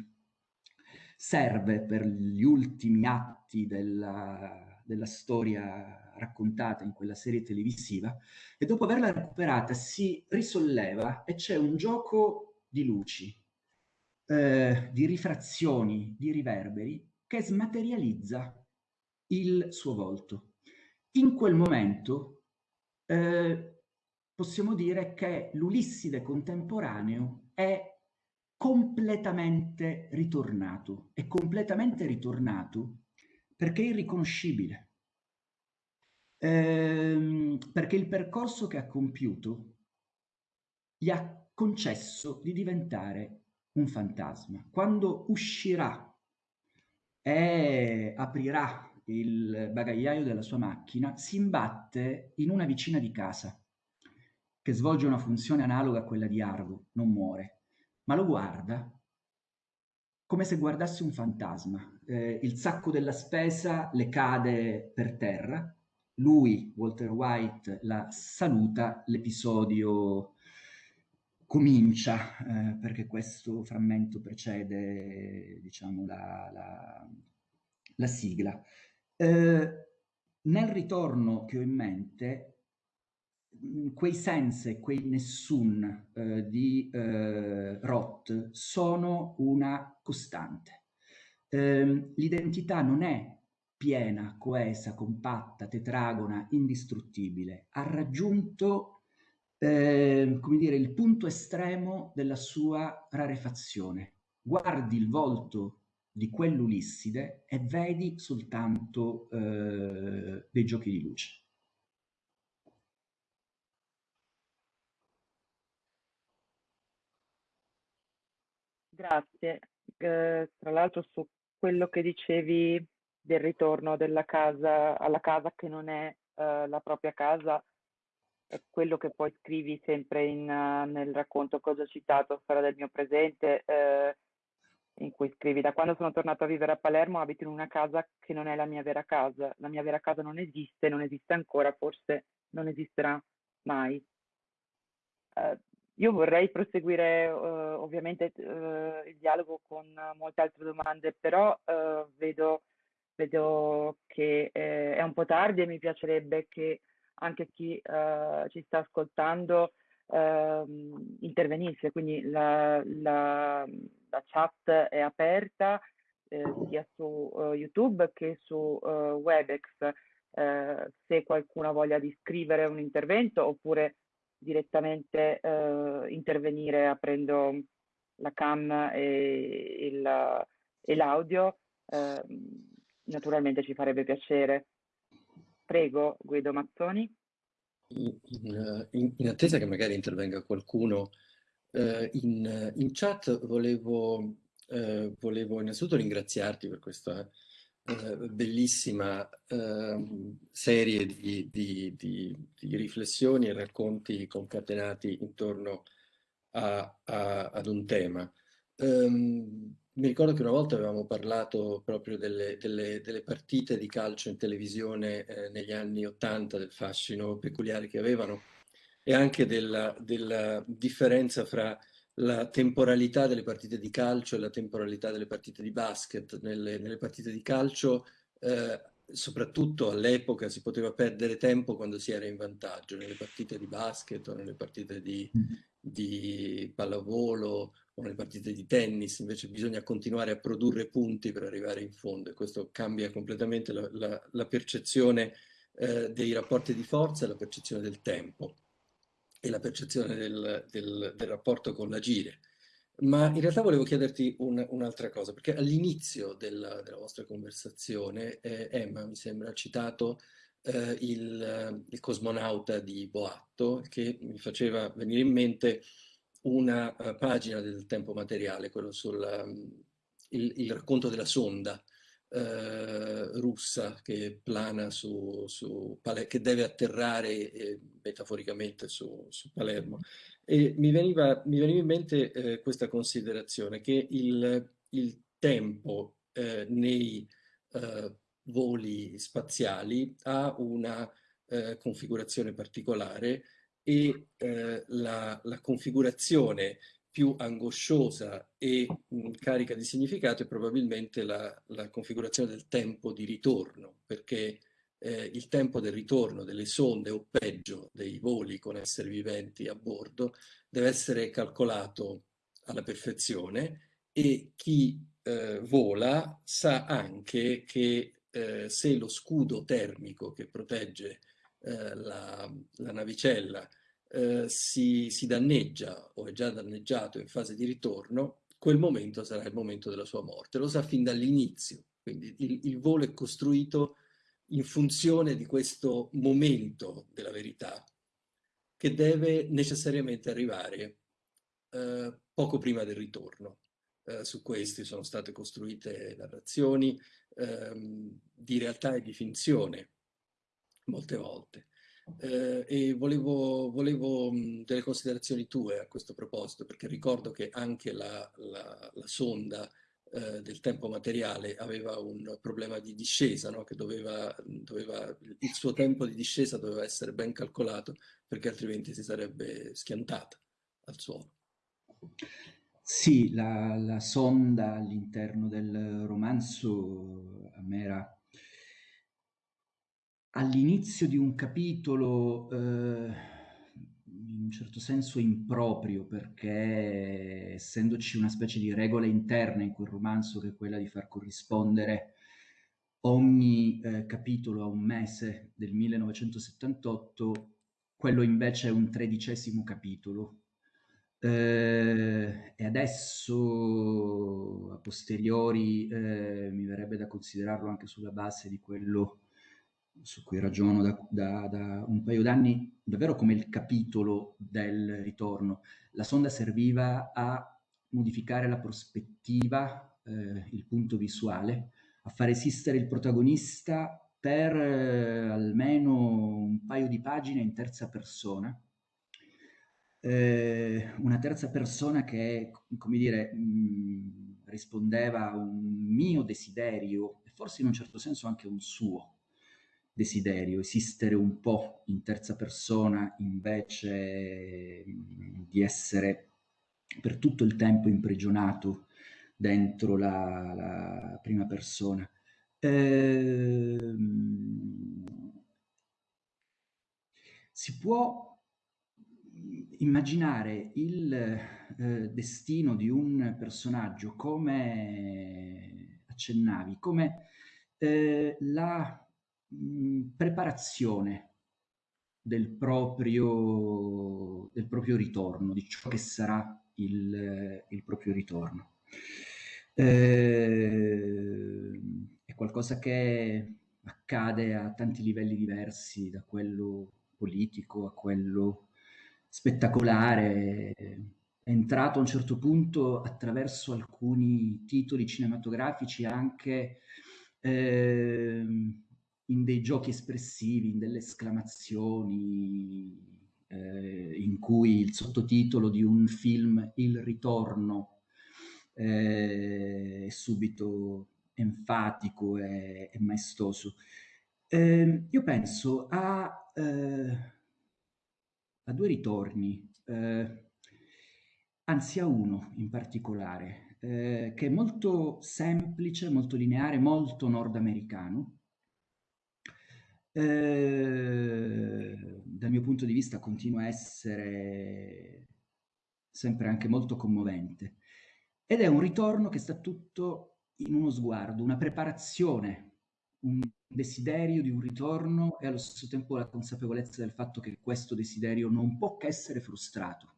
serve per gli ultimi atti della, della storia raccontata in quella serie televisiva e dopo averla recuperata si risolleva e c'è un gioco di luci, eh, di rifrazioni, di riverberi che smaterializza il suo volto. In quel momento eh, possiamo dire che l'Ulisside contemporaneo è completamente ritornato, è completamente ritornato perché è irriconoscibile. Ehm, perché il percorso che ha compiuto gli ha concesso di diventare un fantasma. Quando uscirà e aprirà il bagagliaio della sua macchina, si imbatte in una vicina di casa che svolge una funzione analoga a quella di Argo, non muore, ma lo guarda come se guardasse un fantasma. Eh, il sacco della spesa le cade per terra, lui, Walter White, la saluta, l'episodio comincia, eh, perché questo frammento precede, diciamo, la, la, la sigla. Eh, nel ritorno che ho in mente, quei sense, quei nessun eh, di eh, Roth sono una costante. Eh, l'identità non è piena, coesa, compatta, tetragona, indistruttibile. Ha raggiunto, eh, come dire, il punto estremo della sua rarefazione. Guardi il volto di quell'Ulisside e vedi soltanto eh, dei giochi di luce. Grazie. Eh, tra l'altro su quello che dicevi del ritorno casa alla casa che non è eh, la propria casa, è quello che poi scrivi sempre in, uh, nel racconto che ho già citato, Storia del mio presente, eh, in cui scrivi da quando sono tornato a vivere a Palermo abito in una casa che non è la mia vera casa, la mia vera casa non esiste, non esiste ancora, forse non esisterà mai. Io vorrei proseguire uh, ovviamente uh, il dialogo con molte altre domande, però uh, vedo, vedo, che eh, è un po' tardi e mi piacerebbe che anche chi ci sta ascoltando ehm, intervenisse, quindi la, la, la, chat è aperta eh, sia su YouTube che su Webex. se qualcuno voglia di scrivere un intervento oppure direttamente eh, intervenire aprendo la cam e, e l'audio, eh, naturalmente ci farebbe piacere. Prego, Guido Mazzoni. In, in, in, attesa che magari intervenga qualcuno, Eh, in, in, chat volevo, eh, volevo innanzitutto ringraziarti per questa eh, bellissima ehm, serie di, di, di, di, riflessioni e racconti concatenati intorno a, a, ad un tema. Um, mi ricordo che una volta avevamo parlato proprio delle, delle, delle partite di calcio in televisione eh, negli anni Ottanta, del fascino peculiare che avevano e anche della, della differenza fra la temporalità delle partite di calcio e la temporalità delle partite di basket. Nelle, nelle partite di calcio, eh, soprattutto all'epoca, si poteva perdere tempo quando si era in vantaggio. Nelle partite di basket o nelle partite di, mm-hmm. di pallavolo o nelle partite di tennis, invece bisogna continuare a produrre punti per arrivare in fondo e questo cambia completamente la, la, la percezione eh, dei rapporti di forza e la percezione del tempo e la percezione del, del, del rapporto con l'agire. Ma in realtà volevo chiederti un, un'altra cosa, perché all'inizio della, della, vostra conversazione eh, Emma mi sembra ha citato eh, il, il, cosmonauta di Boatto che mi faceva venire in mente una uh, pagina del tempo materiale, quello sul um, il, il racconto della sonda eh, russa che plana su, su Palermo, che deve atterrare eh, metaforicamente su, su, Palermo. E mi veniva, mi veniva in mente eh, questa considerazione che il, il tempo eh, nei eh, voli spaziali ha una eh, configurazione particolare e la, la configurazione più angosciosa e mh, carica di significato è probabilmente la, la, configurazione del tempo di ritorno, perché eh, il tempo del ritorno delle sonde o peggio dei voli con esseri viventi a bordo deve essere calcolato alla perfezione e chi eh, vola sa anche che eh, se lo scudo termico che protegge eh, la, la navicella eh, si, si danneggia o è già danneggiato in fase di ritorno, quel momento sarà il momento della sua morte. Lo sa fin dall'inizio, quindi il, il volo è costruito in funzione di questo momento della verità che deve necessariamente arrivare eh, poco prima del ritorno. Eh, su questi sono state costruite narrazioni ehm, di realtà e di finzione molte volte. Eh, e volevo, volevo delle considerazioni tue a questo proposito, perché ricordo che anche la, la, la sonda eh, del tempo materiale aveva un problema di discesa, no? che doveva, doveva, il suo tempo di discesa doveva essere ben calcolato, perché altrimenti si sarebbe schiantata al suolo. Sì, la, la sonda all'interno del romanzo a me era all'inizio di un capitolo eh, in un certo senso improprio perché essendoci una specie di regola interna in quel romanzo che è quella di far corrispondere ogni eh, capitolo a un mese del 1978, quello invece è un tredicesimo capitolo. Eh, e adesso, a posteriori, eh, mi verrebbe da considerarlo anche sulla base di quello su cui ragiono da, da, da un paio d'anni, davvero come il capitolo del ritorno. La sonda serviva a modificare la prospettiva, eh, il punto visuale, a far esistere il protagonista per eh, almeno un paio di pagine in terza persona. Eh, una terza persona che, come dire, mh, rispondeva a un mio desiderio e forse in un certo senso anche un suo desiderio, esistere un po' in terza persona invece di essere per tutto il tempo imprigionato dentro la, la prima persona. Ehm, si può immaginare il eh, destino di un personaggio come accennavi, come eh, la Mhmm, preparazione del proprio, del proprio ritorno, di ciò che sarà il, il proprio ritorno. Eh, è qualcosa che accade a tanti livelli diversi, da quello politico a quello spettacolare, è entrato a un certo punto attraverso alcuni titoli cinematografici anche eh, in dei giochi espressivi, in delle esclamazioni, eh, in cui il sottotitolo di un film, Il ritorno, eh, è subito enfatico e, e maestoso. Eh, io penso a, eh, a due ritorni, eh, anzi a uno in particolare, eh, che è molto semplice, molto lineare, molto nordamericano, eh, dal mio punto di vista continua a essere sempre anche molto commovente. Ed è un ritorno che sta tutto in uno sguardo, una preparazione, un desiderio di un ritorno e allo stesso tempo la consapevolezza del fatto che questo desiderio non può che essere frustrato.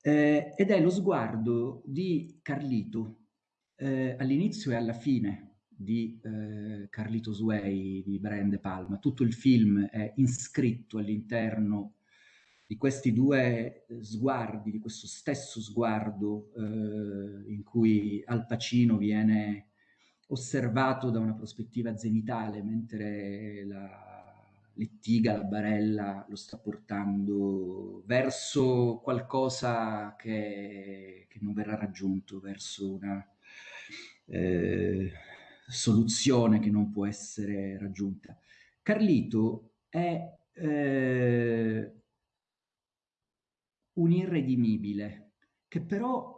Eh, ed è lo sguardo di Carlito eh, all'inizio e alla fine di eh, Carlito Sway, di Brian De Palma. Tutto il film è iscritto all'interno di questi due eh, sguardi, di questo stesso sguardo eh, in cui Al Pacino viene osservato da una prospettiva zenitale, mentre la lettiga, la barella lo sta portando verso qualcosa che, che non verrà raggiunto, verso una... Eh, soluzione che non può essere raggiunta. Carlito è eh, un irredimibile che però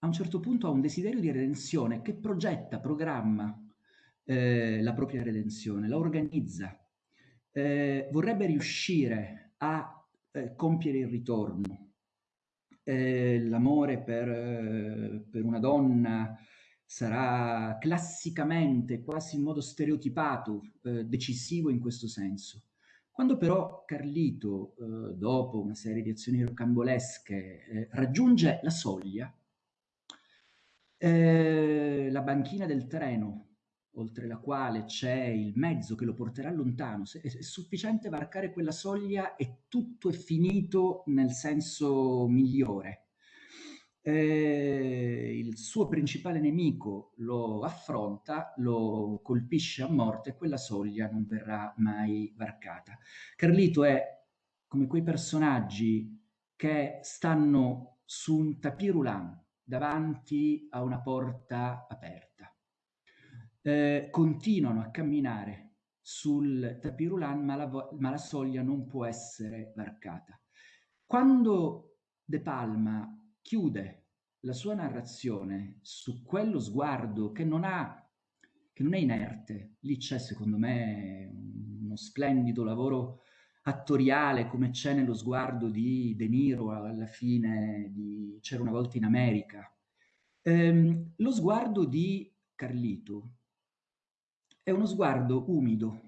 a un certo punto ha un desiderio di redenzione che progetta, programma eh, la propria redenzione, la organizza. Eh, vorrebbe riuscire a eh, compiere il ritorno. Eh, l'amore per, eh, per una donna sarà classicamente, quasi in modo stereotipato, eh, decisivo in questo senso. Quando però Carlito, eh, dopo una serie di azioni rocambolesche, eh, raggiunge la soglia, eh, la banchina del treno, oltre la quale c'è il mezzo che lo porterà lontano, è, è sufficiente varcare quella soglia e tutto è finito nel senso migliore eh, il suo principale nemico lo affronta, lo colpisce a morte e quella soglia non verrà mai varcata. Carlito è come quei personaggi che stanno su un tapis roulant davanti a una porta aperta. Eh, continuano a camminare sul tapis roulant, ma la, ma la soglia non può essere varcata. Quando De Palma chiude la sua narrazione su quello sguardo che non ha che non è inerte. Lì c'è, secondo me, uno splendido lavoro attoriale come c'è nello sguardo di De Niro alla fine di C'era una volta in America. Ehm, lo sguardo di Carlito è uno sguardo umido,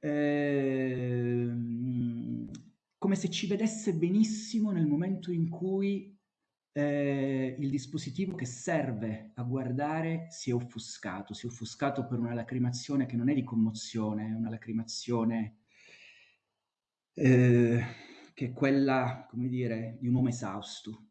ehm, come se ci vedesse benissimo nel momento in cui eh, il dispositivo che serve a guardare si è offuscato, si è offuscato per una lacrimazione che non è di commozione, è una lacrimazione eh, che è quella, come dire, di un uomo esausto,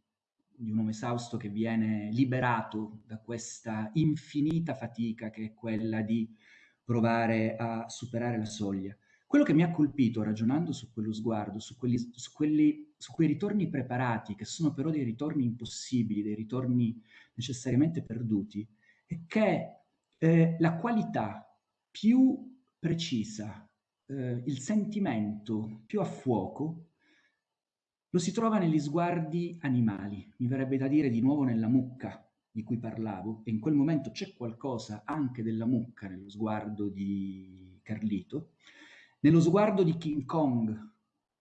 di un uomo esausto che viene liberato da questa infinita fatica che è quella di provare a superare la soglia. Quello che mi ha colpito ragionando su quello sguardo, su, quelli, su, quelli, su quei ritorni preparati, che sono però dei ritorni impossibili, dei ritorni necessariamente perduti, è che eh, la qualità più precisa, eh, il sentimento più a fuoco, lo si trova negli sguardi animali, mi verrebbe da dire di nuovo nella mucca di cui parlavo, e in quel momento c'è qualcosa anche della mucca nello sguardo di Carlito, nello sguardo di King Kong,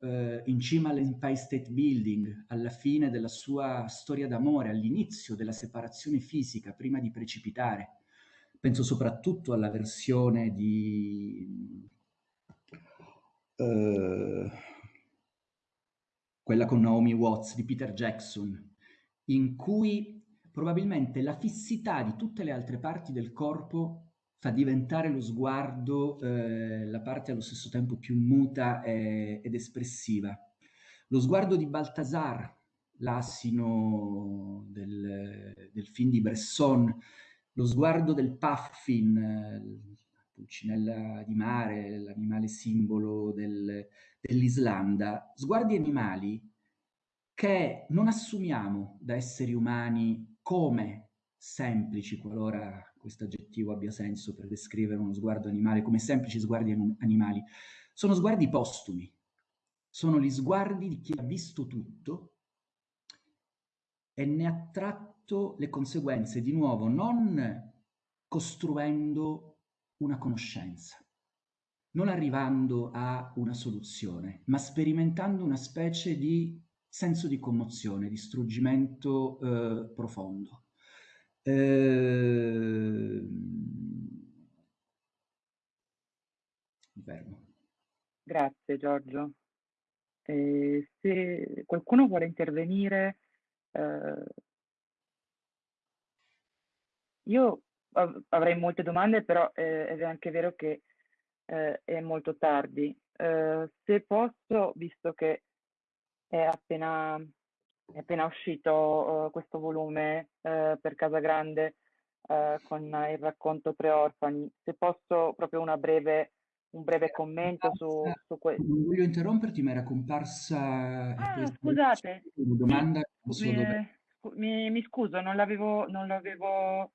eh, in cima all'Empire State Building, alla fine della sua storia d'amore, all'inizio della separazione fisica, prima di precipitare, penso soprattutto alla versione di... Uh, quella con Naomi Watts di Peter Jackson, in cui probabilmente la fissità di tutte le altre parti del corpo fa diventare lo sguardo eh, la parte allo stesso tempo più muta e, ed espressiva. Lo sguardo di Baltasar l'asino del, del, film di Bresson, lo sguardo del puffin, la pulcinella di mare, l'animale simbolo del, dell'Islanda, sguardi animali che non assumiamo da esseri umani come semplici, qualora questo aggettivo abbia senso per descrivere uno sguardo animale, come semplici sguardi animali, sono sguardi postumi, sono gli sguardi di chi ha visto tutto e ne ha tratto le conseguenze, di nuovo, non costruendo una conoscenza, non arrivando a una soluzione, ma sperimentando una specie di senso di commozione, di struggimento eh, profondo. Eh, Grazie Giorgio. Eh, se qualcuno vuole intervenire, eh, io av avrei molte domande, però eh, è anche vero che eh, è molto tardi. Eh, se posso, visto che è appena, è appena uscito uh, questo volume uh, per Casa Grande uh, con il racconto Tre Orfani, se posso proprio una breve, un breve commento su, su questo. Non voglio interromperti, ma era comparsa... Ah, scusate. Una domanda. Mi, mi, mi, scuso, non l'avevo... Non l'avevo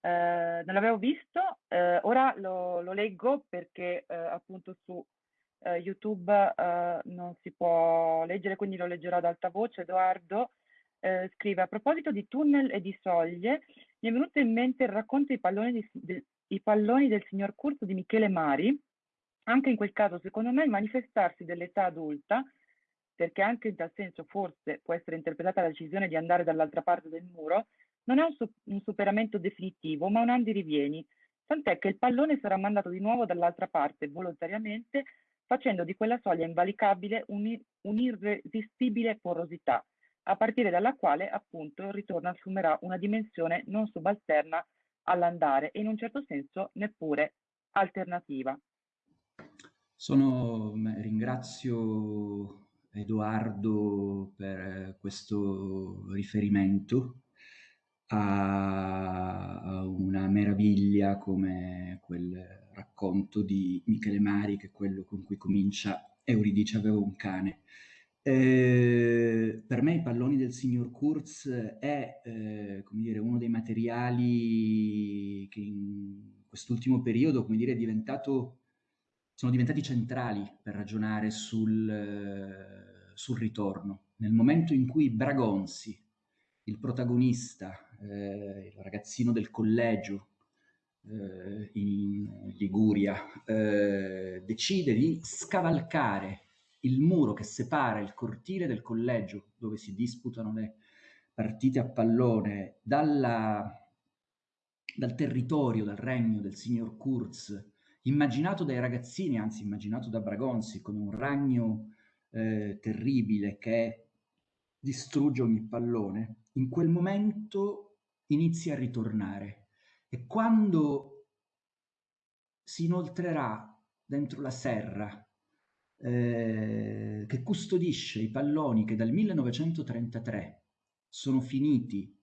eh, non l'avevo visto, eh, ora lo, lo, leggo perché eh, appunto su eh, YouTube eh, non si può leggere, quindi lo leggerò ad alta voce. Edoardo eh, scrive, a proposito di tunnel e di soglie, mi è venuto in mente il racconto dei palloni, di, de, i palloni del signor Curso di Michele Mari. Anche in quel caso, secondo me, il manifestarsi dell'età adulta, perché anche in tal senso forse può essere interpretata la decisione di andare dall'altra parte del muro, non è un, su un superamento definitivo, ma un andirivieni, tant'è che il pallone sarà mandato di nuovo dall'altra parte volontariamente facendo di quella soglia invalicabile un'irresistibile porosità, a partire dalla quale appunto il ritorno assumerà una dimensione non subalterna all'andare e in un certo senso neppure alternativa. Sono, ringrazio Edoardo per questo riferimento a, a una meraviglia come quel racconto di Michele Mari, che è quello con cui comincia Euridice aveva un cane. Eh, per me i palloni del signor Kurz è eh, dire, uno dei materiali che in quest'ultimo periodo dire, sono diventati centrali per ragionare sul, eh, sul ritorno. Nel momento in cui Bragonzi, il protagonista, eh, il ragazzino del collegio, eh, in Liguria, eh, decide di scavalcare il muro che separa il cortile del collegio dove si disputano le partite a pallone dalla, dal territorio, dal regno del signor Kurz, immaginato dai ragazzini, anzi immaginato da Bragonzi come un ragno eh, terribile che distrugge ogni pallone, in quel momento inizia a ritornare e quando si inoltrerà dentro la serra eh, che custodisce i palloni che dal 1933 sono finiti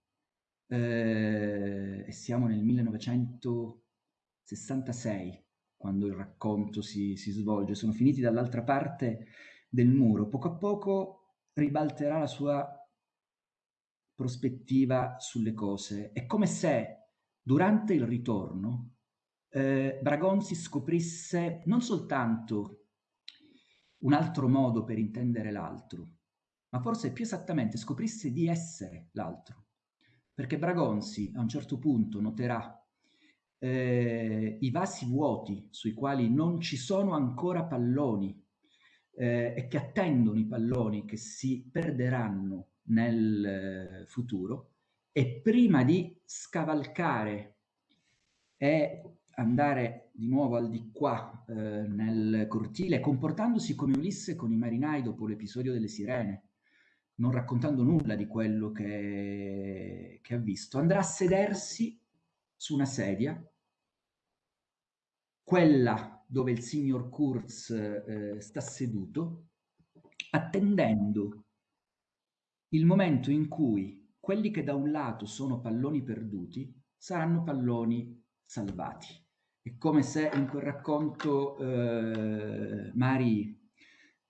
eh, e siamo nel 1966 quando il racconto si, si svolge, sono finiti dall'altra parte del muro, poco a poco ribalterà la sua prospettiva sulle cose. È come se Durante il ritorno, eh, Bragonzi scoprisse non soltanto un altro modo per intendere l'altro, ma forse più esattamente scoprisse di essere l'altro. Perché Bragonzi a un certo punto noterà eh, i vasi vuoti sui quali non ci sono ancora palloni eh, e che attendono i palloni che si perderanno nel eh, futuro, e prima di scavalcare e andare di nuovo al di qua eh, nel cortile, comportandosi come Ulisse con i marinai dopo l'episodio delle sirene, non raccontando nulla di quello che, che ha visto, andrà a sedersi su una sedia, quella dove il signor Kurz eh, sta seduto, attendendo il momento in cui quelli che da un lato sono palloni perduti saranno palloni salvati. È come se in quel racconto eh, Mari,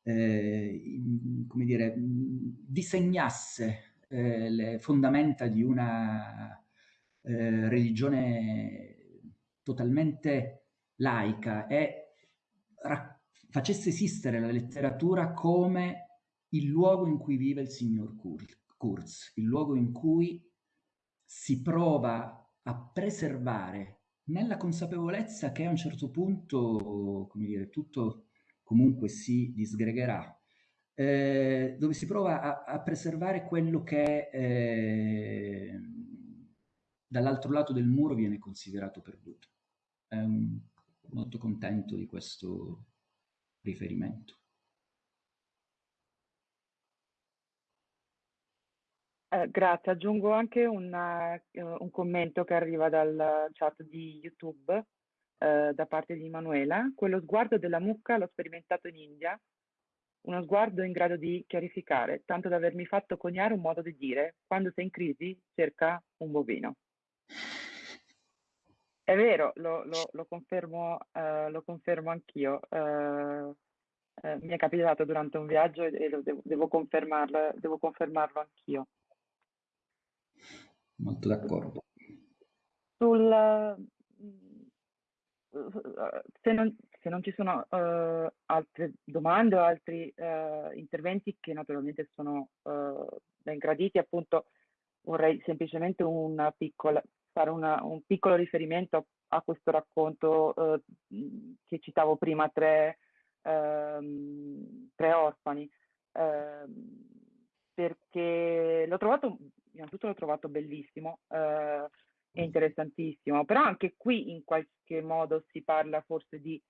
eh, come dire, disegnasse eh, le fondamenta di una eh, religione totalmente laica e facesse esistere la letteratura come il luogo in cui vive il signor Kurz, il luogo in cui si prova a preservare nella consapevolezza che a un certo punto, come dire, tutto comunque si disgregherà, eh, dove si prova a, a, preservare quello che eh, dall'altro lato del muro viene considerato perduto. Eh, molto contento di questo riferimento. Eh, grazie, aggiungo anche un, uh, un, commento che arriva dal chat di YouTube uh, da parte di Manuela. Quello sguardo della mucca l'ho sperimentato in India, uno sguardo in grado di chiarificare, tanto da avermi fatto coniare un modo di dire, quando sei in crisi cerca un bovino. È vero, lo, lo, lo confermo, uh, lo confermo anch'io. mi è capitato durante un viaggio e, e devo, devo, confermarlo, devo confermarlo anch'io. Molto d'accordo. Sul, se, non, se non ci sono uh, altre domande o altri uh, interventi che naturalmente sono uh, ben graditi, appunto vorrei semplicemente una piccola, fare una, un piccolo riferimento a questo racconto che citavo prima, tre, ehm, tre orfani, ehm, perché l'ho trovato innanzitutto l'ho trovato bellissimo eh, e interessantissimo, però anche qui in qualche modo si parla forse di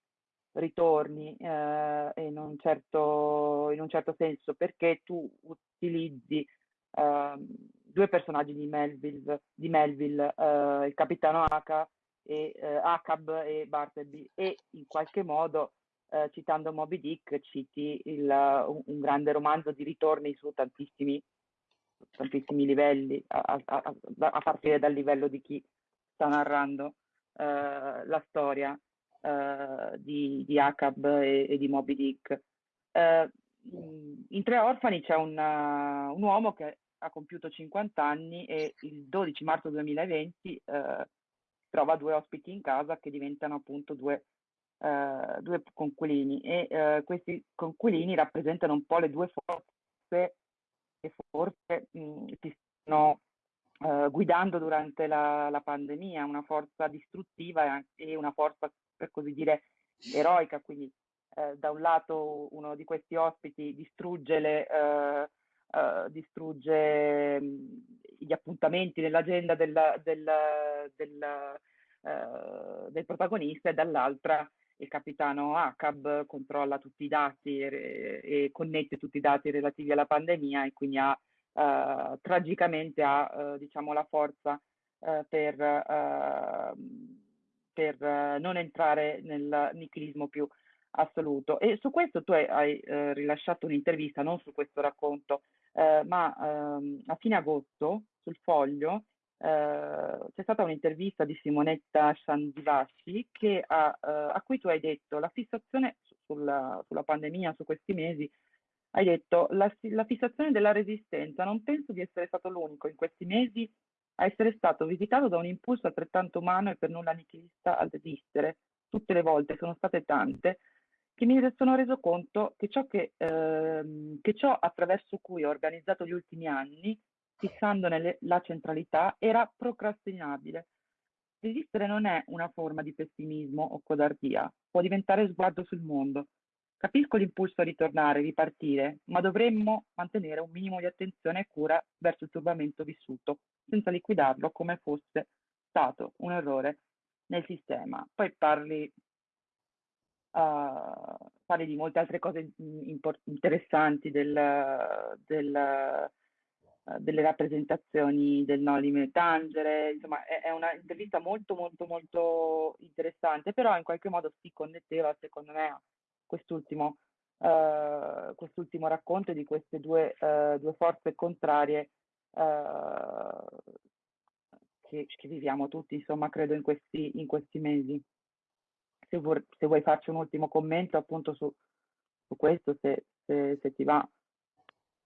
ritorni eh, in, un certo, in un certo senso, perché tu utilizzi eh, due personaggi di Melville, di Melville eh, il capitano Aka e eh, Akab e Bartleby e in qualche modo eh, citando Moby Dick citi il, un, grande romanzo di ritorni su tantissimi tantissimi livelli, a, a, a, partire dal livello di chi sta narrando eh, la storia eh, di, di Acab e, e, di Moby Dick. Eh, in Tre Orfani c'è un, un, uomo che ha compiuto 50 anni e il 12 marzo 2020 eh, trova due ospiti in casa che diventano appunto due, eh, due conquilini e eh, questi conquilini rappresentano un po' le due forze che forse ti stanno uh, guidando durante la, la, pandemia, una forza distruttiva e una forza, per così dire, eroica. Quindi uh, da un lato uno di questi ospiti distrugge, le, uh, distrugge gli appuntamenti nell'agenda del, del, del, del protagonista e dall'altra il capitano Acab controlla tutti i dati e, e, connette tutti i dati relativi alla pandemia e quindi ha uh, tragicamente ha uh, diciamo la forza uh, per, per non entrare nel nichilismo più assoluto. E su questo tu hai, hai rilasciato un'intervista, non su questo racconto, ma ehm, a fine agosto sul foglio eh, c'è stata un'intervista di Simonetta Sandivasci che ha, uh, a cui tu hai detto la fissazione sulla, sulla, pandemia, su questi mesi, hai detto la, la fissazione della resistenza, non penso di essere stato l'unico in questi mesi a essere stato visitato da un impulso altrettanto umano e per nulla nichilista al desistere. Tutte le volte sono state tante che mi sono reso conto che ciò, che, ehm, che ciò attraverso cui ho organizzato gli ultimi anni fissandone la centralità, era procrastinabile. Resistere non è una forma di pessimismo o codardia, può diventare sguardo sul mondo. Capisco l'impulso a ritornare, ripartire, ma dovremmo mantenere un minimo di attenzione e cura verso il turbamento vissuto, senza liquidarlo come fosse stato un errore nel sistema. Poi parli, uh, parli di molte altre cose interessanti del, del delle rappresentazioni del Nolime Tangere, insomma è, è una intervista molto molto molto interessante, però in qualche modo si connetteva secondo me a quest'ultimo uh, quest'ultimo racconto di queste due, uh, due forze contrarie uh, che, che, viviamo tutti, insomma, credo in questi, in questi mesi. Se, vuoi, se vuoi farci un ultimo commento appunto su, su questo, se, se, se ti va.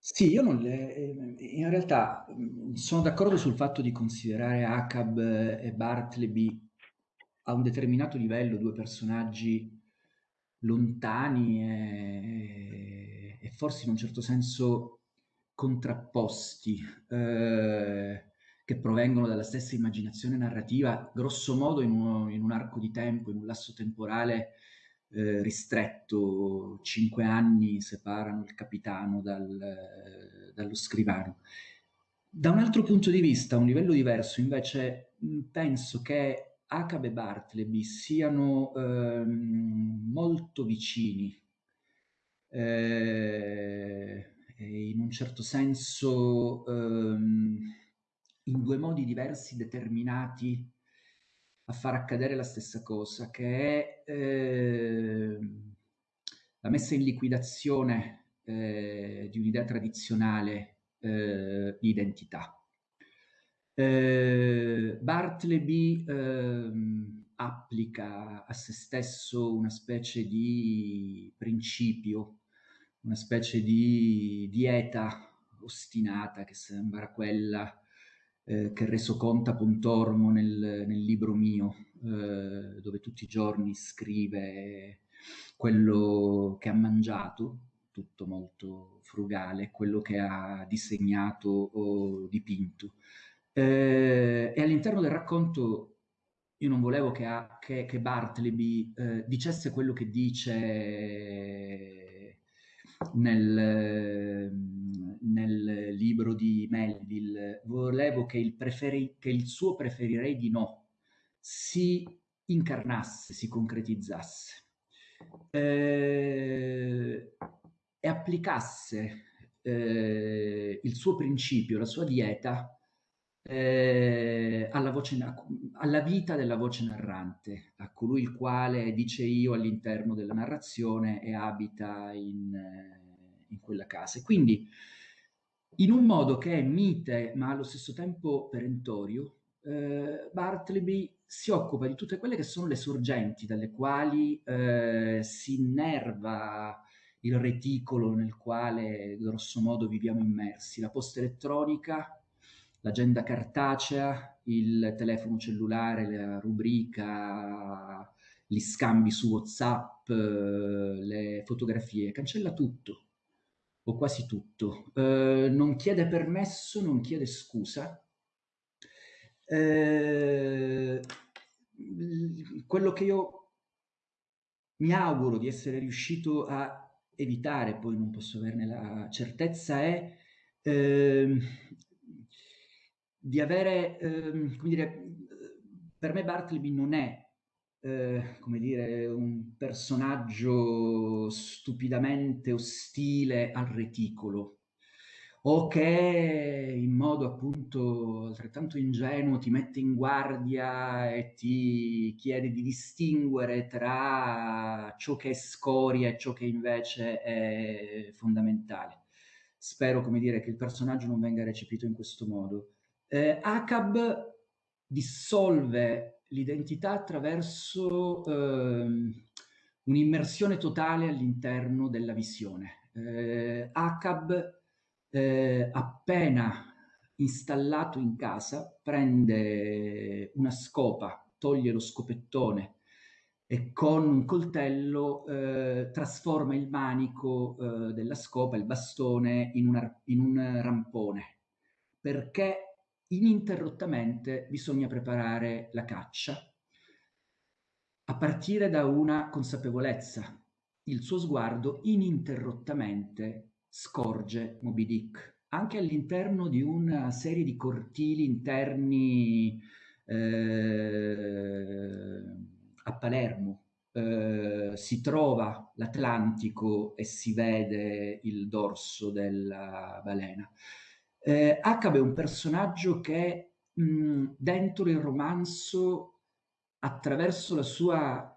Sì, io non le, ehm, in realtà sono d'accordo sul fatto di considerare Acab e Bartleby a un determinato livello due personaggi lontani e, e forse in un certo senso contrapposti, eh, che provengono dalla stessa immaginazione narrativa, grosso modo in, uno, in un arco di tempo, in un lasso temporale eh, ristretto, cinque anni separano il capitano dal, eh, dallo scrivano. Da un altro punto di vista, a un livello diverso, invece, penso che Acab e Bartleby siano ehm, molto vicini, eh, in un certo senso ehm, in due modi diversi determinati a far accadere la stessa cosa, che è eh, la messa in liquidazione eh, di un'idea tradizionale eh, di identità. Eh, Bartleby ehm, applica a se stesso una specie di principio, una specie di dieta ostinata che sembra quella eh, che reso conta Pontormo nel, nel libro mio, eh, dove tutti i giorni scrive quello che ha mangiato, tutto molto frugale, quello che ha disegnato o dipinto. Eh, e all'interno del racconto io non volevo che, a, che, che Bartleby eh, dicesse quello che dice nel, nel libro di Melville, volevo che il, preferi, che il suo preferirei di no si incarnasse, si concretizzasse eh, e applicasse eh, il suo principio, la sua dieta eh, alla, voce, alla vita della voce narrante, a colui il quale dice io all'interno della narrazione e abita in, in quella casa. Quindi in un modo che è mite ma allo stesso tempo perentorio, eh, Bartleby si occupa di tutte quelle che sono le sorgenti dalle quali eh, si innerva il reticolo nel quale grosso modo viviamo immersi, la posta elettronica, l'agenda cartacea, il telefono cellulare, la rubrica, gli scambi su WhatsApp, le fotografie, cancella tutto o quasi tutto. Eh, non chiede permesso, non chiede scusa. Eh, quello che io mi auguro di essere riuscito a evitare, poi non posso averne la certezza, è eh, di avere, ehm, come dire, per me Bartleby non è, eh, come dire, un personaggio stupidamente ostile al reticolo o che in modo appunto altrettanto ingenuo ti mette in guardia e ti chiede di distinguere tra ciò che è scoria e ciò che invece è fondamentale. Spero, come dire, che il personaggio non venga recepito in questo modo. Eh, ACAB dissolve l'identità attraverso eh, un'immersione totale all'interno della visione. Eh, ACAB, eh, appena installato in casa, prende una scopa, toglie lo scopettone e con un coltello eh, trasforma il manico eh, della scopa, il bastone, in, una, in un rampone, perché ininterrottamente bisogna preparare la caccia a partire da una consapevolezza. Il suo sguardo ininterrottamente scorge Moby Dick, anche all'interno di una serie di cortili interni eh, a Palermo. Eh, si trova l'Atlantico e si vede il dorso della balena. Eh, Acabe è un personaggio che mh, dentro il romanzo, attraverso la sua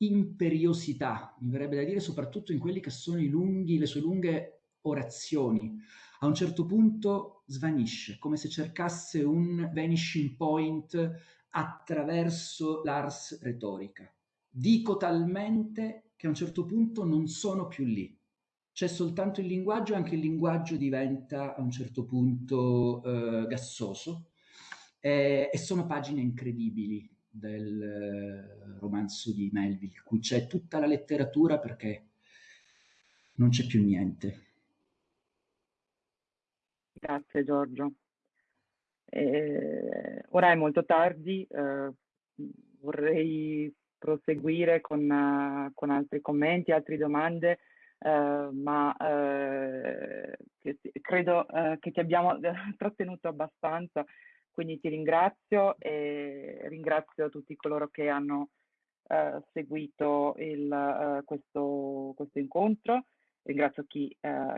imperiosità, mi verrebbe da dire, soprattutto in quelli che sono i lunghi, le sue lunghe orazioni. A un certo punto svanisce, come se cercasse un vanishing point attraverso l'ars retorica. Dico talmente che a un certo punto non sono più lì. C'è soltanto il linguaggio anche il linguaggio diventa a un certo punto eh, gassoso e, e sono pagine incredibili del eh, romanzo di Melville, cui c'è tutta la letteratura perché non c'è più niente. Grazie Giorgio. Eh, ora è molto tardi, eh, vorrei proseguire con, uh, con, altri commenti, altre domande, uh, ma uh, che, credo che ti abbiamo [laughs] trattenuto abbastanza, quindi ti ringrazio e ringrazio tutti coloro che hanno seguito il, questo, questo incontro. Ringrazio chi,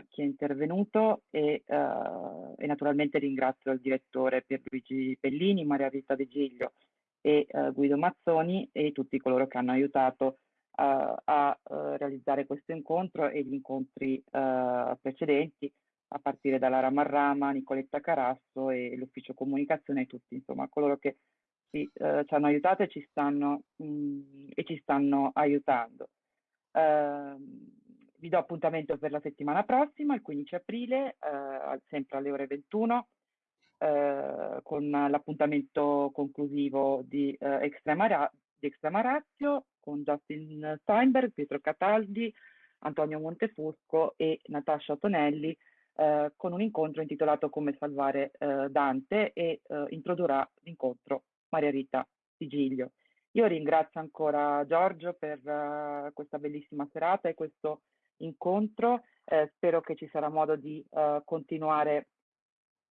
chi, è intervenuto e, e, naturalmente ringrazio il direttore Pierluigi Bellini, Maria Rita De Giglio e Guido Mazzoni e tutti coloro che hanno aiutato a realizzare questo incontro e gli incontri precedenti a partire da Lara Marrama, Nicoletta Carasso e l'ufficio comunicazione tutti insomma coloro che ci, ci hanno aiutato e ci stanno, mh, mm, e ci stanno aiutando. Uh, vi do appuntamento per la settimana prossima, il 15 aprile, eh, sempre alle ore 21, eh, con l'appuntamento conclusivo di, eh, Extrema, di Extrema Ratio con Justin Steinberg, Pietro Cataldi, Antonio Montefusco e Natascia Tonelli, eh, con un incontro intitolato Come salvare eh, Dante e eh, introdurrà l'incontro Maria Rita Sigiglio. Io ringrazio ancora Giorgio per uh, questa bellissima serata e questo incontro. Eh, spero che ci sarà modo di uh, continuare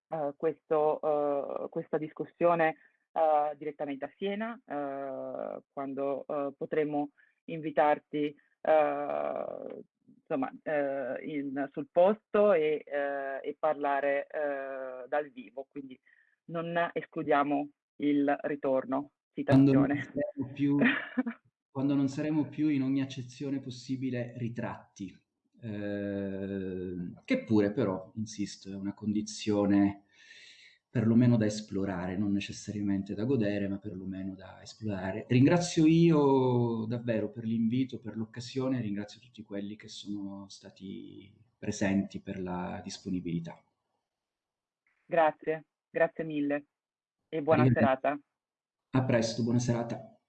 uh, questo, questa discussione direttamente a Siena, quando potremo invitarti insomma, in, sul posto e, e parlare dal vivo. Quindi non escludiamo il ritorno. Citazione. Quando non, più, [laughs] quando non saremo più in ogni accezione possibile ritratti eh, che pure però, insisto, è una condizione perlomeno da esplorare, non necessariamente da godere, ma perlomeno da esplorare. Ringrazio io davvero per l'invito, per l'occasione, ringrazio tutti quelli che sono stati presenti per la disponibilità. Grazie, grazie mille e buona serata. A presto, buona serata.